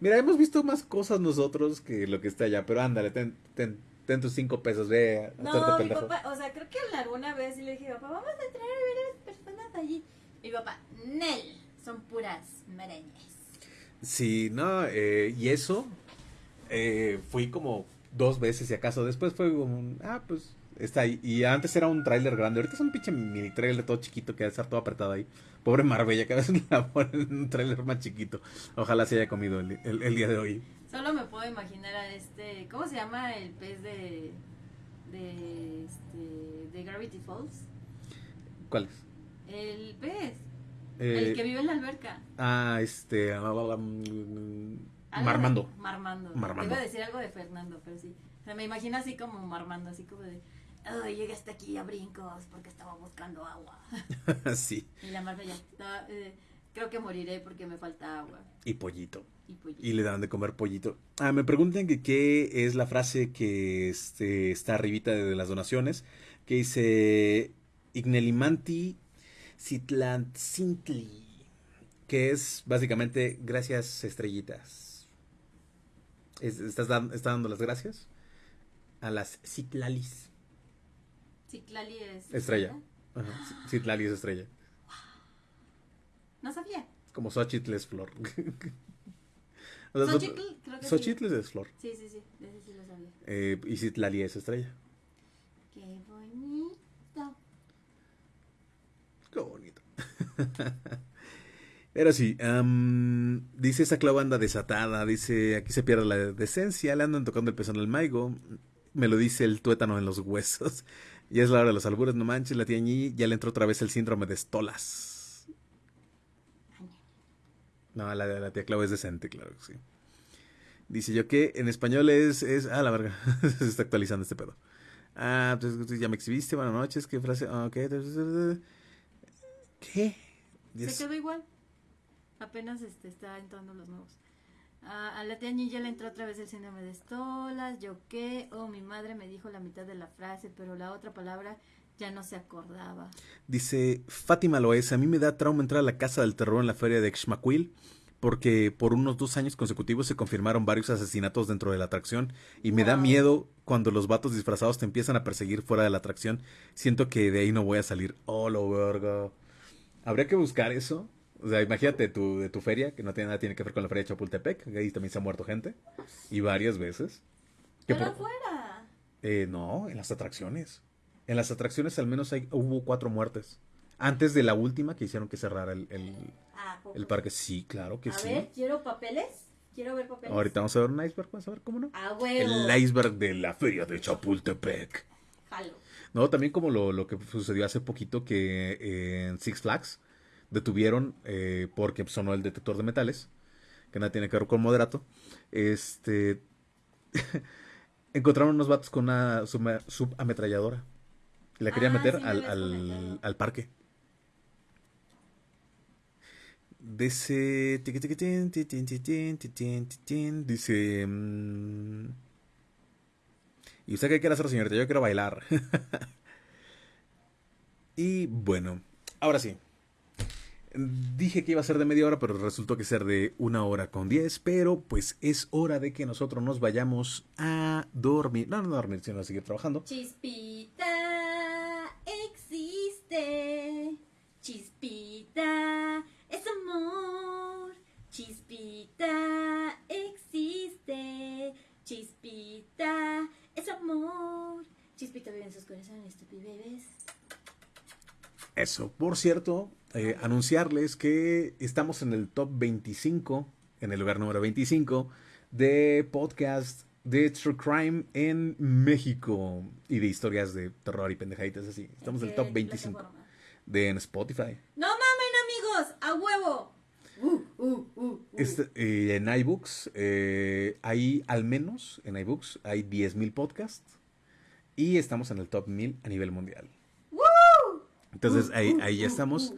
Mira, hemos visto más cosas nosotros que lo que está allá, pero ándale, ten, ten, ten tus cinco pesos, ve a No, mi papá, o sea, creo que alguna vez le dije, papá, vamos a entrar a ver a las personas allí. Y mi papá, Nel, son puras marañas. Sí, no, eh, y eso, eh, fui como dos veces si acaso. Después fue como, ah, pues está ahí. Y antes era un tráiler grande. Ahorita es un pinche mini tráiler todo chiquito que debe estar todo apretado ahí. Pobre Marbella, que a veces la ponen en un tráiler más chiquito. Ojalá se haya comido el, el- el día de hoy. Solo me puedo imaginar a este, ¿cómo se llama el pez de, de, este, de Gravity Falls? ¿Cuál es? El pez, Eh, el que vive en la alberca. Ah, este... mm, Algo Marmando. Marmando. Marmando. Iba a decir algo de Fernando, pero sí. O sea, me imagino así como Marmando, así como de, oh, llegué hasta aquí a brincos porque estaba buscando agua. sí, Y la Marbella, "No, eh, creo que moriré porque me falta agua. y pollito. Y Y le dan de comer pollito. Ah, me preguntan que qué es la frase que este, está arribita de, las donaciones, que dice Ignelimanti Citlantcintli, que es básicamente gracias estrellitas. Es- ¿Estás dan- está dando las gracias? A las Citlalis. Citlali es... Estrella. Ajá, Citlali es estrella. No sabía. Como Xochitl es flor. O sea, Xochitl, creo que sí. Xochitl es flor. Sí, sí, sí, ese sí lo sabía. Eh, y Citlali es estrella. Qué bonito. Qué bonito. Pero sí, dice esa clava anda desatada, dice aquí se pierde la decencia, le andan tocando el pezón al maigo, me lo dice el tuétano en los huesos. Ya es la hora de los albures, no manches, la tía Ñi ya le entró otra vez el síndrome de estolas. No, la, la tía Clau es decente, claro que sí. Dice yo que en español es, es, ah, la verga, se está actualizando este pedo. Ah, pues ya me exhibiste, buenas noches, qué frase, ah, ok. ¿Qué? Se quedó igual. Apenas este, está entrando los nuevos. Ah, a la tía Ñi ya le entró otra vez el síndrome de estolas. Yo qué. Oh, mi madre me dijo la mitad de la frase, pero la otra palabra ya no se acordaba. Dice Fátima Loes, a mí me da trauma entrar a la casa del terror en la feria de Xmaquil porque por unos dos años consecutivos se confirmaron varios asesinatos dentro de la atracción y me da miedo cuando los vatos disfrazados te empiezan a perseguir fuera de la atracción. Siento que de ahí no voy a salir. Oh, lo verga. Habría que buscar eso. O sea, imagínate tu, de tu feria, que no tiene nada tiene que ver con la feria de Chapultepec, que ahí también se ha muerto gente. Y varias veces. Que Pero por- afuera. eh, no, en las atracciones. En las atracciones al menos hay, hubo cuatro muertes. Antes de la última que hicieron que cerrara el, el, Ah, el parque. Sí, claro que a sí. ver, quiero papeles. Quiero ver papeles. Ahorita vamos a ver un iceberg, vamos a ver cómo no. A huevo. El iceberg de la feria de Chapultepec. Jalo. No, también como lo, lo que sucedió hace poquito que eh, en Six Flags detuvieron eh, porque sonó el detector de metales, que nada tiene que ver con moderato. Este encontraron unos vatos con una subametralladora. Y la querían Ah, meter sí me al, al, al parque. Dice. Dice. mm, ¿Y usted qué quiere hacer, señorita? Yo quiero bailar. y bueno, ahora sí. Dije que iba a ser de media hora, pero resultó que ser de una hora con diez. Pero pues es hora de que nosotros nos vayamos a dormir. No, no a dormir, sino a seguir trabajando. Chispita existe. Chispita es amor. Chispita existe. Chispita es amor. Chispita vive en sus corazones, bebés. Eso, por cierto, eh, anunciarles que estamos en el top 25, en el lugar número 25 de podcast de True Crime en México y de historias de terror y pendejaditas así. Estamos en el ¿Qué top 25. plataforma? de en Spotify. No mamen amigos, a huevo. Uh, uh, uh, este, eh, en iBooks eh, hay al menos en iBooks hay 10.000 podcasts y estamos en el top 1000 a nivel mundial. Entonces ahí, ahí ya estamos.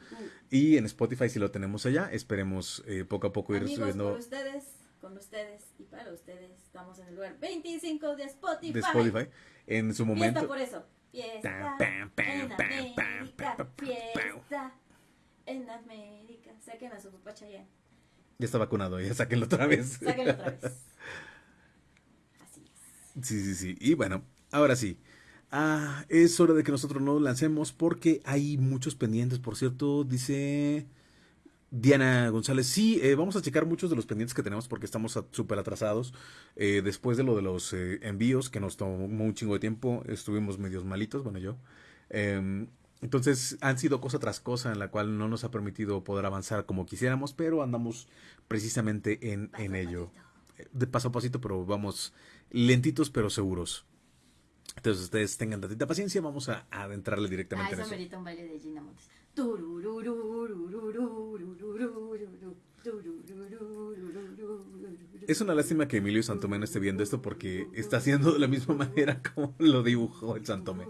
Y en Spotify si lo tenemos allá. Esperemos eh, poco a poco ir subiendo. Con ustedes, con ustedes y para ustedes. Estamos en el lugar 25 de Spotify. De Spotify. En su momento. Fiesta por eso. Fiesta en América. Fiesta en América. Saquen a su papá Chayanne. Ya está vacunado, ya sáquenlo otra vez. Sáquenlo otra vez. Así es. Sí, sí, sí. Y bueno, ahora sí. Ah, es hora de que nosotros nos lancemos porque hay muchos pendientes. Por cierto, dice Diana González. Sí, eh, vamos a checar muchos de los pendientes que tenemos porque estamos súper atrasados. Eh, después de lo de los eh, envíos, que nos tomó un chingo de tiempo, estuvimos medios malitos, bueno, yo. Em, entonces han sido cosa tras cosa en la cual no nos ha permitido poder avanzar como quisiéramos, pero andamos precisamente en, en ello. De paso a pasito, pero vamos lentitos pero seguros. Entonces ustedes tengan tantita paciencia, vamos a adentrarle directamente ah, eso. un baile de Gina Montes. Es una lástima que Emilio Santomé no esté viendo esto porque está haciendo de la misma manera como lo dibujó el Santomé.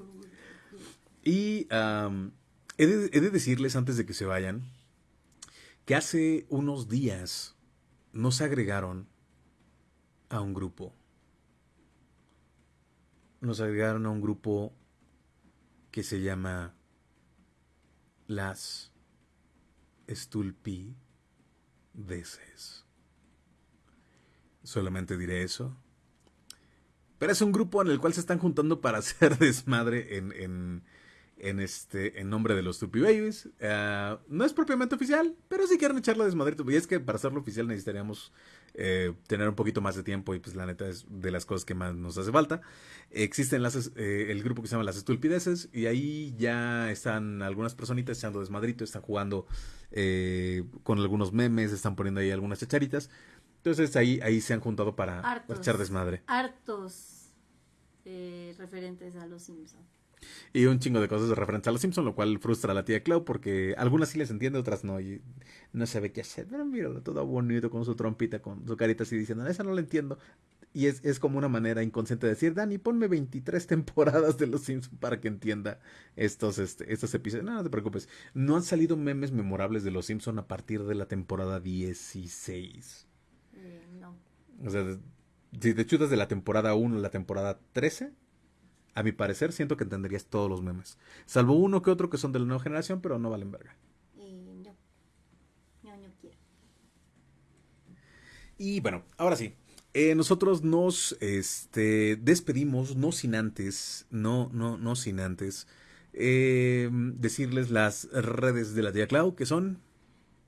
Y he, de, he de decirles antes de que se vayan que hace unos días nos agregaron a un grupo nos agregaron a un grupo que se llama las Estulpideces. Solamente diré eso. Pero es un grupo en el cual se están juntando para hacer desmadre en, en, en este en nombre de los Stupid Babies. Ah, no es propiamente oficial, pero si quieren echarle desmadre. Y es que para hacerlo oficial necesitaríamos eh, tener un poquito más de tiempo y pues la neta es de las cosas que más nos hace falta. Existen las, eh, el grupo que se llama Las Estulpideces y ahí ya están algunas personitas echando desmadrito, están jugando eh, con algunos memes, están poniendo ahí algunas chacharitas. Entonces ahí, ahí se han juntado para echar desmadre. Hartos referentes a los Simpsons. Y un chingo de cosas de referencia a los Simpsons, lo cual frustra a la tía Clau porque algunas sí les entiende, otras no. Y no sabe qué hacer. Pero míralo, todo bonito con su trompita, con su carita así diciendo, esa no la entiendo. Y es, es como una manera inconsciente de decir, Dani, ponme 23 temporadas de Los Simpsons para que entienda estos, este, estos episodios. No, no te preocupes. No han salido memes memorables de Los Simpsons a partir de la temporada 16. Eh, no. O sea, si te chutas de la temporada 1 a la temporada 13, a mi parecer, siento que entenderías todos los memes. Salvo uno que otro que son de la nueva generación, pero no valen verga. Eh, no. No, no quiero. Y bueno, ahora sí. Eh, nosotros nos este, despedimos, no sin antes, no, no, no sin antes, eh, decirles las redes de la tía Clau, que son...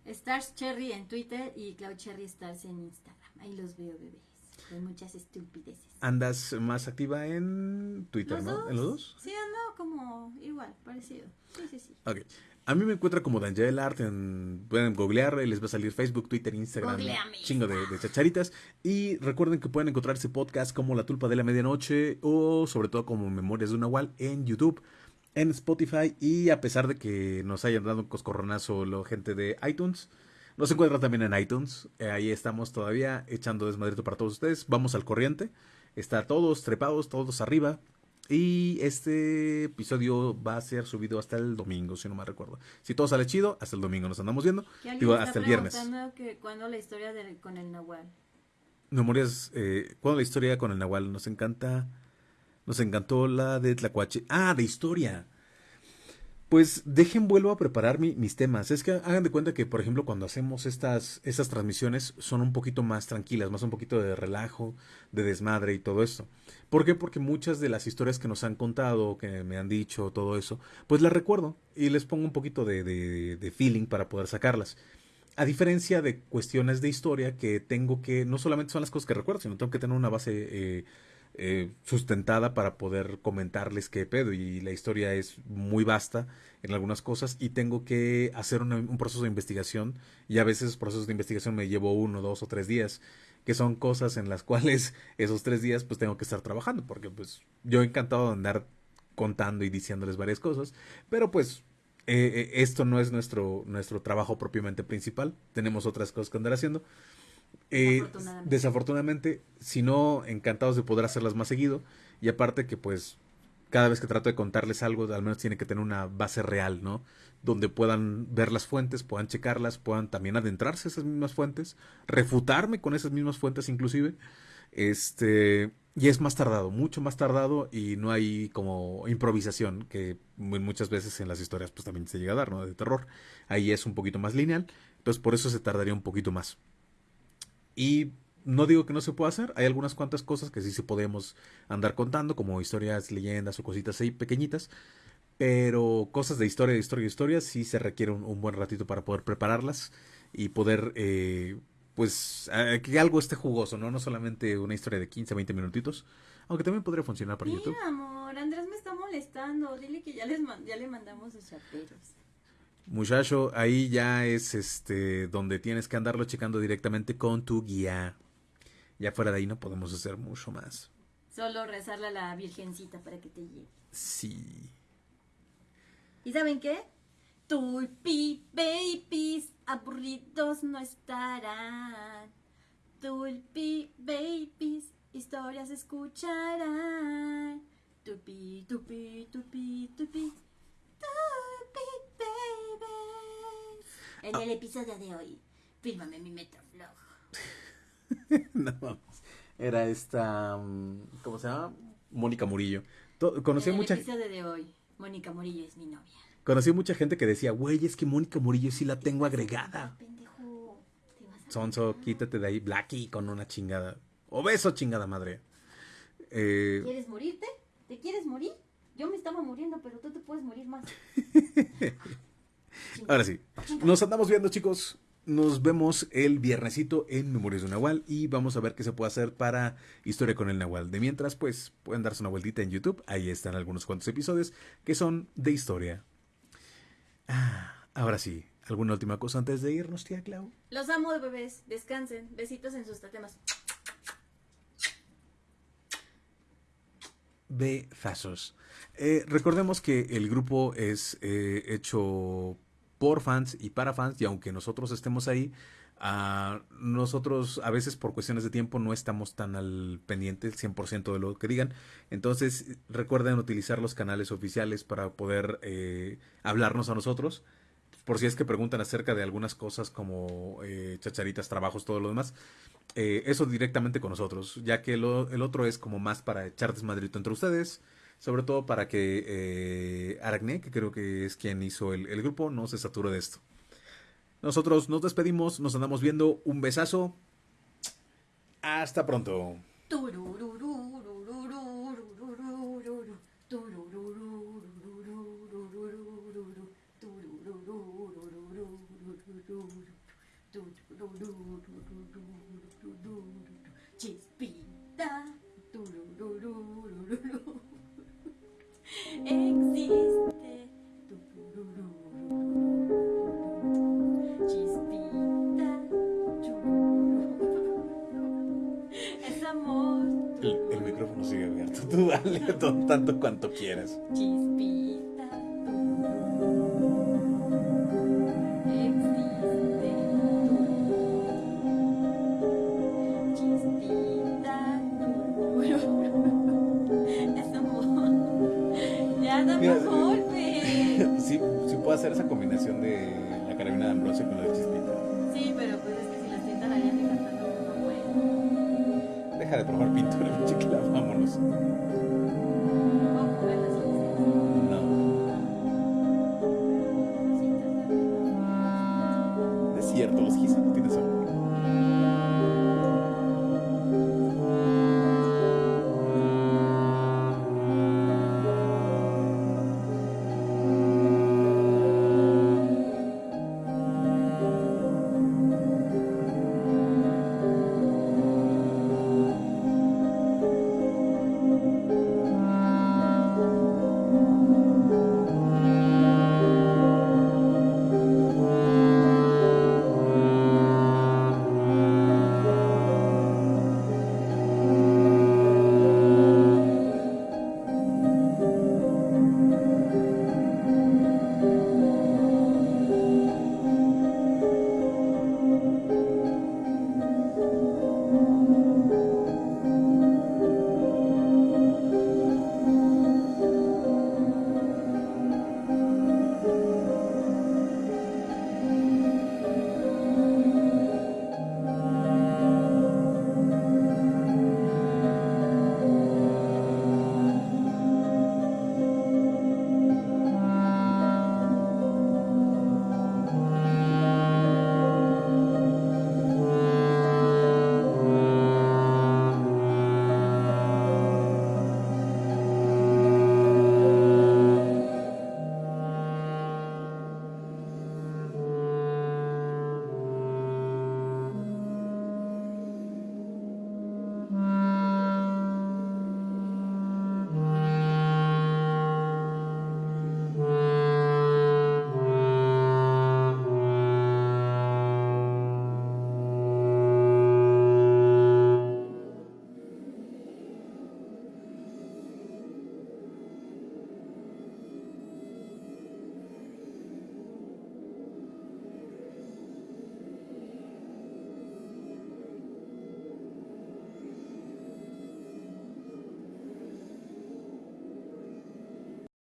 Stars Cherry en Twitter y Clau Cherry Stars en Instagram. Ahí los veo, bebé. Con muchas estupideces. ¿Andas más activa en Twitter, no? ¿En los dos? Sí, ando como igual, parecido. Sí, sí, sí. Ok. A mí me encuentra como Daniel Art, en, pueden googlear, les va a salir Facebook, Twitter, Instagram, chingo de, de, chacharitas. Y recuerden que pueden encontrar ese podcast como La Tulpa de la Medianoche o sobre todo como Memorias de una Wall en YouTube, en Spotify y a pesar de que nos hayan dado un coscorronazo la gente de iTunes, nos encuentra también en iTunes. Eh, ahí estamos todavía echando desmadrito para todos ustedes. Vamos al corriente. Está todos trepados, todos arriba. Y este episodio va a ser subido hasta el domingo, si no me recuerdo. Si todo sale chido, hasta el domingo nos andamos viendo. Digo, hasta el viernes. Que ¿Cuándo la historia con el Nahual? Memorias, eh, ¿cuándo la historia con el Nahual? Nos encanta, nos encantó la de Tlacuache. Ah, de historia pues dejen vuelvo a preparar mis temas. Es que hagan de cuenta que, por ejemplo, cuando hacemos estas, estas transmisiones son un poquito más tranquilas, más un poquito de relajo, de desmadre y todo esto. ¿Por qué? Porque muchas de las historias que nos han contado, que me han dicho, todo eso, pues las recuerdo y les pongo un poquito de, de, feeling para poder sacarlas. A diferencia de cuestiones de historia que tengo que, no solamente son las cosas que recuerdo, sino tengo que tener una base eh, eh, sustentada para poder comentarles qué pedo y la historia es muy vasta en algunas cosas y tengo que hacer un proceso de investigación y a veces esos procesos de investigación me llevo uno, dos o tres días que son cosas en las cuales esos tres días pues tengo que estar trabajando porque pues yo encantado de andar contando y diciéndoles varias cosas pero pues eh, eh, esto no es nuestro, nuestro trabajo propiamente principal. Tenemos otras cosas que andar haciendo. Eh, Desafortunadamente. desafortunadamente, si no, encantados de poder hacerlas más seguido. Y aparte que pues cada vez que trato de contarles algo, al menos tiene que tener una base real, ¿no? Donde puedan ver las fuentes, puedan checarlas, puedan también adentrarse a esas mismas fuentes, refutarme con esas mismas fuentes inclusive. Este, y es más tardado, mucho más tardado y no hay como improvisación que mu- muchas veces en las historias pues también se llega a dar, ¿no? De terror. Ahí es un poquito más lineal, entonces por eso se tardaría un poquito más. Y no digo que no se pueda hacer, hay algunas cuantas cosas que sí se podemos andar contando, como historias, leyendas o cositas ahí pequeñitas, pero cosas de historia, de historia, de historia, sí se requiere un, un buen ratito para poder prepararlas y poder, eh, pues, eh, que algo esté jugoso, ¿no? No solamente una historia de 15, 20 minutitos, aunque también podría funcionar para YouTube. Mira, amor, Andrés me está molestando. Dile que ya, les man- ya le mandamos sus chaperos. Muchacho, ahí ya es este donde tienes que andarlo checando directamente con tu guía. Ya fuera de ahí no podemos hacer mucho más. Solo rezarle a la virgencita para que te lleve. Sí. ¿Y saben qué? Tulpi babies aburridos no estarán. Tulpi babies historias escucharán. Tulpi, tulpi, tulpi, tulpi. Tulpi babies. En el episodio de hoy, fírmame mi Metroflog. no mames. Era esta. mm, ¿Cómo se llama? Mónica Murillo. To- Conocí en el mucha, episodio de hoy, Mónica Morillo es mi novia. conocí mucha gente que decía, güey, es que Mónica Murillo sí la tengo agregada. Pendejo, te vas a Sonso, quítate de ahí, Blackie, con una chingada. Obeso, chingada madre. Eh, ¿Quieres morirte? ¿Te quieres morir? Yo me estaba muriendo, pero tú te puedes morir más. Ahora sí, nos andamos viendo chicos. Nos vemos el viernesito en Memorias de un Nahual y vamos a ver qué se puede hacer para Historia con el Nahual. De mientras, pues pueden darse una vueltita en YouTube. Ahí están algunos cuantos episodios que son de historia. Ah, ahora sí, ¿alguna última cosa antes de irnos, tía Clau? Los amo, bebés. Descansen. Besitos en sus tatemas. Eh, recordemos que el grupo es eh, hecho por fans y para fans y aunque nosotros estemos ahí, ah, nosotros a veces por cuestiones de tiempo no estamos tan al pendiente el 100% de lo que digan. Entonces recuerden utilizar los canales oficiales para poder eh, hablarnos a nosotros. Por si es que preguntan acerca de algunas cosas como eh, chacharitas, trabajos, todo lo demás. Eh, eso directamente con nosotros, ya que el otro es como más para echar desmadrito entre ustedes, sobre todo para que eh, Aracne, que creo que es quien hizo el, el grupo, no se sature de esto. Nosotros nos despedimos, nos andamos viendo, un besazo, hasta pronto. Existe. Chispita. Es amor. El, el micrófono sigue abierto, tú dale to- tanto cuanto quieras. Chispita. Hacer esa combinación de la carabina de Ambrosio con la de Chispita. Sí, pero pues es que si la estoy tarareando y cantando, no puedo. Deja de probar pintura, mi chiquila, vámonos. No es cierto, los gises no tienes amor.